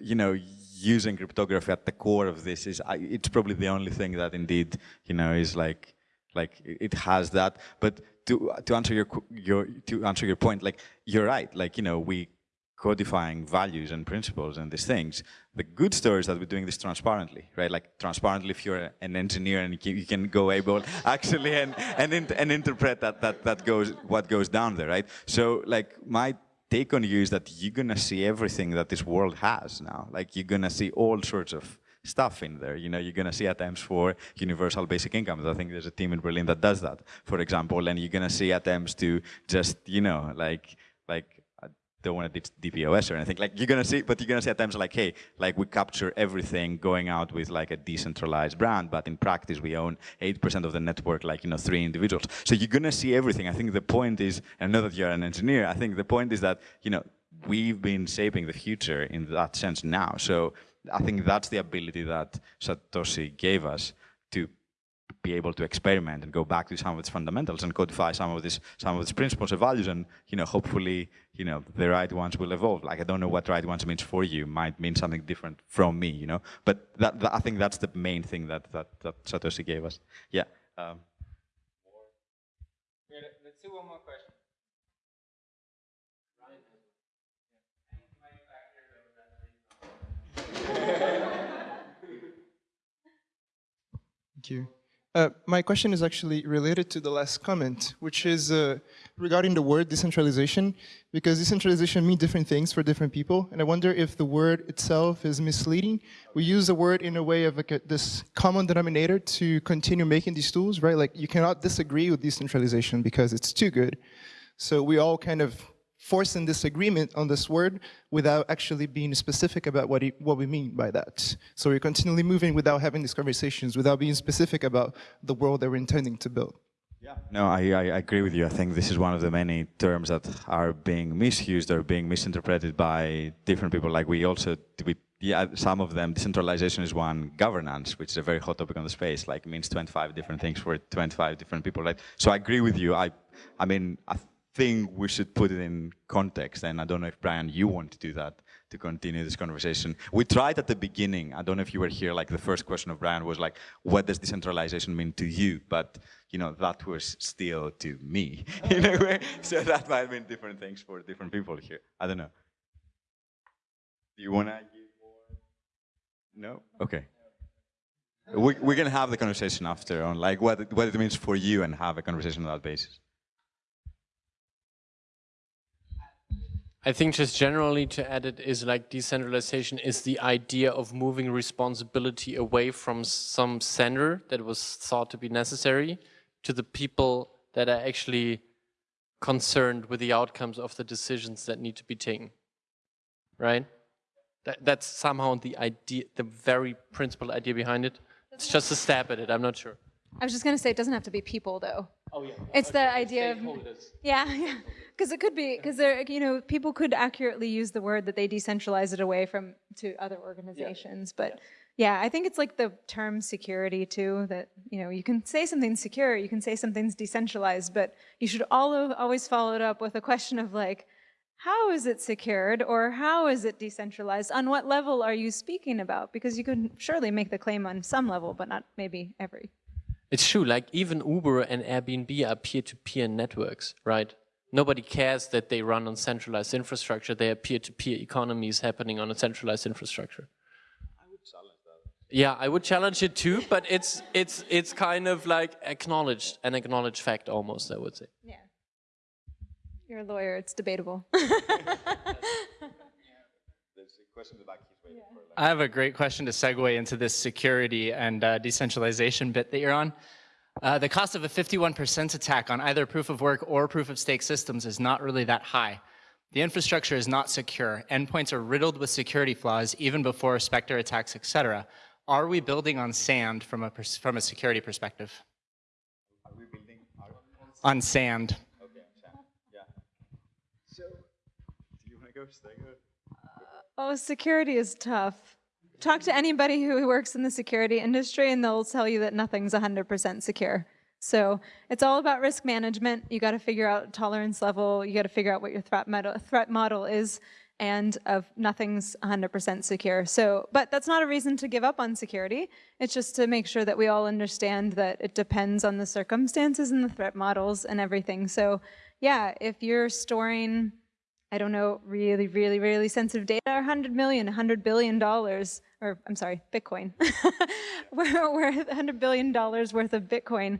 you know, using cryptography at the core of this is, I, it's probably the only thing that indeed, you know, is like, like it has that. But to to answer your your to answer your point, like you're right. Like you know, we codifying values and principles and these things. The good story is that we're doing this transparently, right? Like transparently if you're an engineer and you can go able *laughs* actually and, and, and interpret that, that, that goes, what goes down there, right? So like my take on you is that you're gonna see everything that this world has now. Like you're gonna see all sorts of stuff in there. You know, you're to see attempts for universal basic incomes. I think there's a team in Berlin that does that, for example, and you're to see attempts to just, you know, like, like don't want to DPoS or anything. Like you're gonna see, but you're gonna see at times like, hey, like we capture everything going out with like a decentralized brand, but in practice we own 8% of the network, like you know, three individuals. So you're gonna see everything. I think the point is, and I know that you're an engineer. I think the point is that you know we've been shaping the future in that sense now. So I think that's the ability that Satoshi gave us to be able to experiment and go back to some of its fundamentals and codify some of this, some of its principles and values, and you know, hopefully, you know, the right ones will evolve. Like I don't know what right ones means for you, might mean something different from me, you know. But that, that I think that's the main thing that that, that Satoshi gave us. Yeah. Um. let's do one more question. Thank you. Uh, my question is actually related to the last comment, which is uh, regarding the word decentralization, because decentralization means different things for different people, and I wonder if the word itself is misleading. We use the word in a way of like a, this common denominator to continue making these tools, right? Like you cannot disagree with decentralization because it's too good. So we all kind of forcing disagreement on this word without actually being specific about what, what we mean by that. So we're continually moving without having these conversations, without being specific about the world that we're intending to build. Yeah. No, I, I agree with you. I think this is one of the many terms that are being misused or being misinterpreted by different people. Like we also, we, yeah, some of them, decentralization is one, governance, which is a very hot topic on the space, like means 25 different things for 25 different people, right? So I agree with you. I, I mean, I think we should put it in context. And I don't know if, Brian, you want to do that to continue this conversation. We tried at the beginning. I don't know if you were here, like the first question of Brian was like, what does decentralization mean to you? But, you know, that was still to me *laughs* in a way. So that might mean different things for different people here. I don't know. Do you want to give more? No? Okay. We, going to have the conversation after on like what what it means for you and have a conversation on that basis. I think just generally to add it is like decentralization is the idea of moving responsibility away from some center that was thought to be necessary to the people that are actually concerned with the outcomes of the decisions that need to be taken, right? That, that's somehow the idea, the very principal idea behind it. It's just a stab at it, I'm not sure. I was just going to say, it doesn't have to be people, though. Oh, yeah. It's okay. the idea of, yeah, *laughs* yeah. Because it could be, because there, you know, people could accurately use the word that they decentralize it away from to other organizations. Yeah. But yeah. yeah, I think it's like the term security too, that, you know, you can say something's secure, you can say something's decentralized, but you should all always follow it up with a question of like, how is it secured or how is it decentralized? On what level are you speaking about? Because you could surely make the claim on some level, but not maybe every. It's true, like even Uber and Airbnb are peer-to-peer -peer networks, right? Nobody cares that they run on centralized infrastructure. They are peer-to-peer -peer economies happening on a centralized infrastructure. I would challenge that. Yeah, I would challenge it too, but it's it's it's kind of like acknowledged, an acknowledged fact almost, I would say. Yeah. You're a lawyer, it's debatable. *laughs* I have a great question to segue into this security and uh, decentralization bit that you're on. Uh, the cost of a 51% attack on either proof of work or proof of stake systems is not really that high. The infrastructure is not secure. Endpoints are riddled with security flaws even before Spectre attacks, etc. Are we building on sand from a, from a security perspective? Are we building on sand? Okay, sand. Yeah. So, do you want to go? Stay good. Oh, security is tough. Talk to anybody who works in the security industry and they'll tell you that nothing's 100% secure. So it's all about risk management. You got to figure out tolerance level. You got to figure out what your threat model, threat model is and of nothing's 100% secure. So, but that's not a reason to give up on security. It's just to make sure that we all understand that it depends on the circumstances and the threat models and everything. So yeah, if you're storing, I don't know, really, really, really sensitive data, 100 million, 100 billion dollars, or I'm sorry, Bitcoin, *laughs* worth 100 billion dollars worth of Bitcoin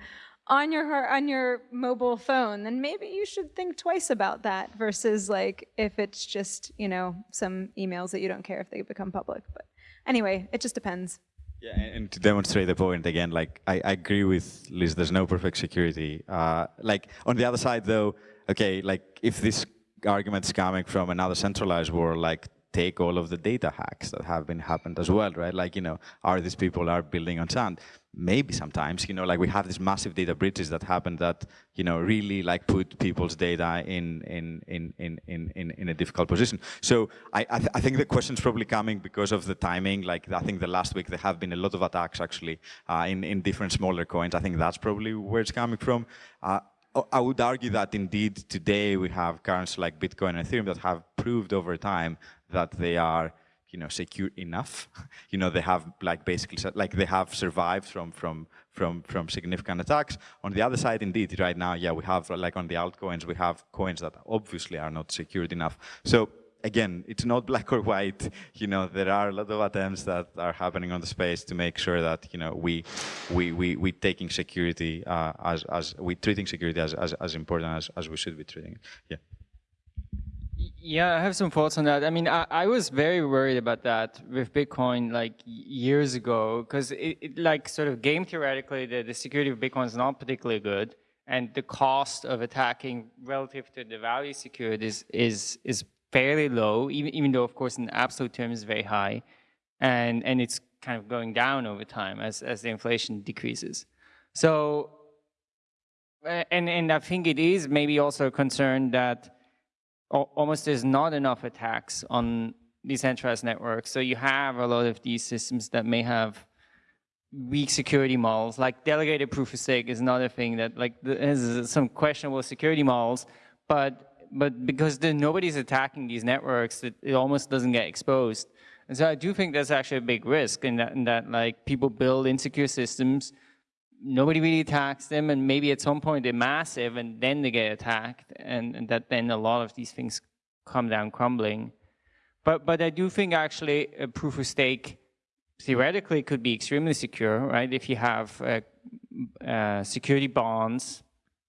on your on your mobile phone, then maybe you should think twice about that versus like if it's just you know some emails that you don't care if they become public. But anyway, it just depends. Yeah, and to demonstrate the point again, like I, I agree with Liz. There's no perfect security. Uh, like on the other side, though, okay, like if this argument is coming from another centralized world, like take all of the data hacks that have been happened as well, right? Like, you know, are these people are building on sand? Maybe sometimes, you know, like we have these massive data breaches that happen that, you know, really like put people's data in in in in in in, a difficult position. So I I, th I think the question is probably coming because of the timing. Like I think the last week there have been a lot of attacks actually uh, in in different smaller coins. I think that's probably where it's coming from. Uh, Oh, I would argue that indeed today we have currencies like Bitcoin and Ethereum that have proved over time that they are you know secure enough. *laughs* You know they have like basically like they have survived from from from from significant attacks. On the other side indeed right now yeah we have like on the altcoins we have coins that obviously are not secured enough. So again it's not *laughs* black or white you know there are a lot of attempts that are happening on the space to make sure that you know we we we we taking security uh, as as we treating security as, as as important as as we should be treating it yeah yeah, I have some thoughts on that. I mean, I, I was very worried about that with Bitcoin like years ago because it, it, like sort of game theoretically, the, the security of Bitcoin is not particularly good, and the cost of attacking relative to the value secured is is is fairly low, even even though of course in absolute terms very high, and and it's kind of going down over time as as the inflation decreases. So, and and I think it is maybe also a concern that almost there's not enough attacks on decentralized networks. So you have a lot of these systems that may have weak security models, like delegated proof of stake is another thing that like has some questionable security models, but but because nobody's attacking these networks, it, it almost doesn't get exposed. And so I do think that's actually a big risk in that, in that like people build insecure systems nobody really attacks them and maybe at some point they're massive and then they get attacked and, and, that then a lot of these things come down crumbling. But, but I do think actually a proof of stake theoretically could be extremely secure, right? If you have uh, uh, security bonds.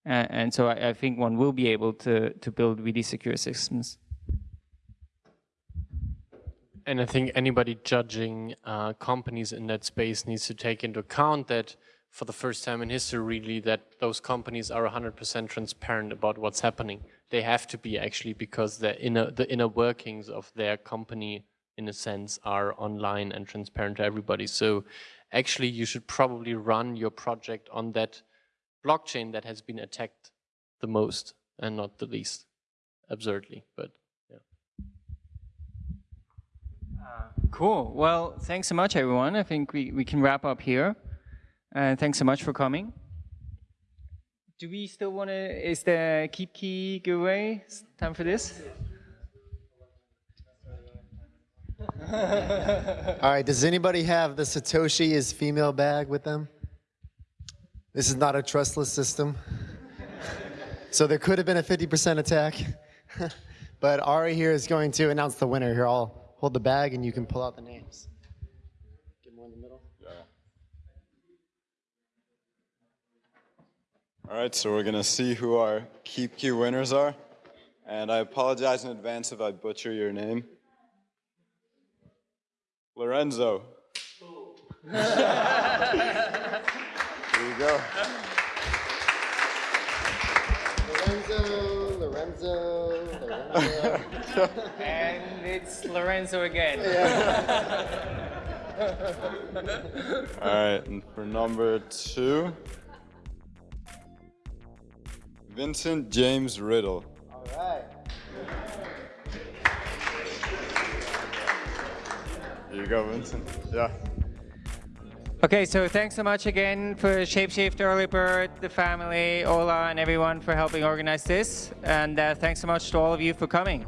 Uh, and so I, I, think one will be able to, to build really secure systems. And I think anybody judging uh, companies in that space needs to take into account that for the first time in history really that those companies are 100% transparent about what's happening. They have to be actually because the inner, the inner workings of their company in a sense are online and transparent to everybody. So actually you should probably run your project on that blockchain that has been attacked the most and not the least, absurdly, but yeah. Uh, cool. Well, thanks so much, everyone. I think we, we can wrap up here. Uh, thanks so much for coming. Do we still want to, is the KeepKey giveaway time for this? All right, does anybody have the Satoshi is female bag with them? This is not a trustless system. so there could have been a 50% attack. *laughs* but Ari here is going to announce the winner. Here, I'll hold the bag and you can pull out the names. Get more in the middle. Yeah. All right, so we're gonna see who our KeepKey winners are. And I apologize in advance if I butcher your name. Lorenzo. *laughs* there you go. Lorenzo, Lorenzo, Lorenzo. *laughs* and it's Lorenzo again. *laughs* All right, and for number two, Vincent James Riddle. All right. There you go, Vincent. Yeah. Okay, so thanks so much again for Shapeshift, Earlybird, the family, Ola, and everyone for helping organize this. And uh, thanks so much to all of you for coming.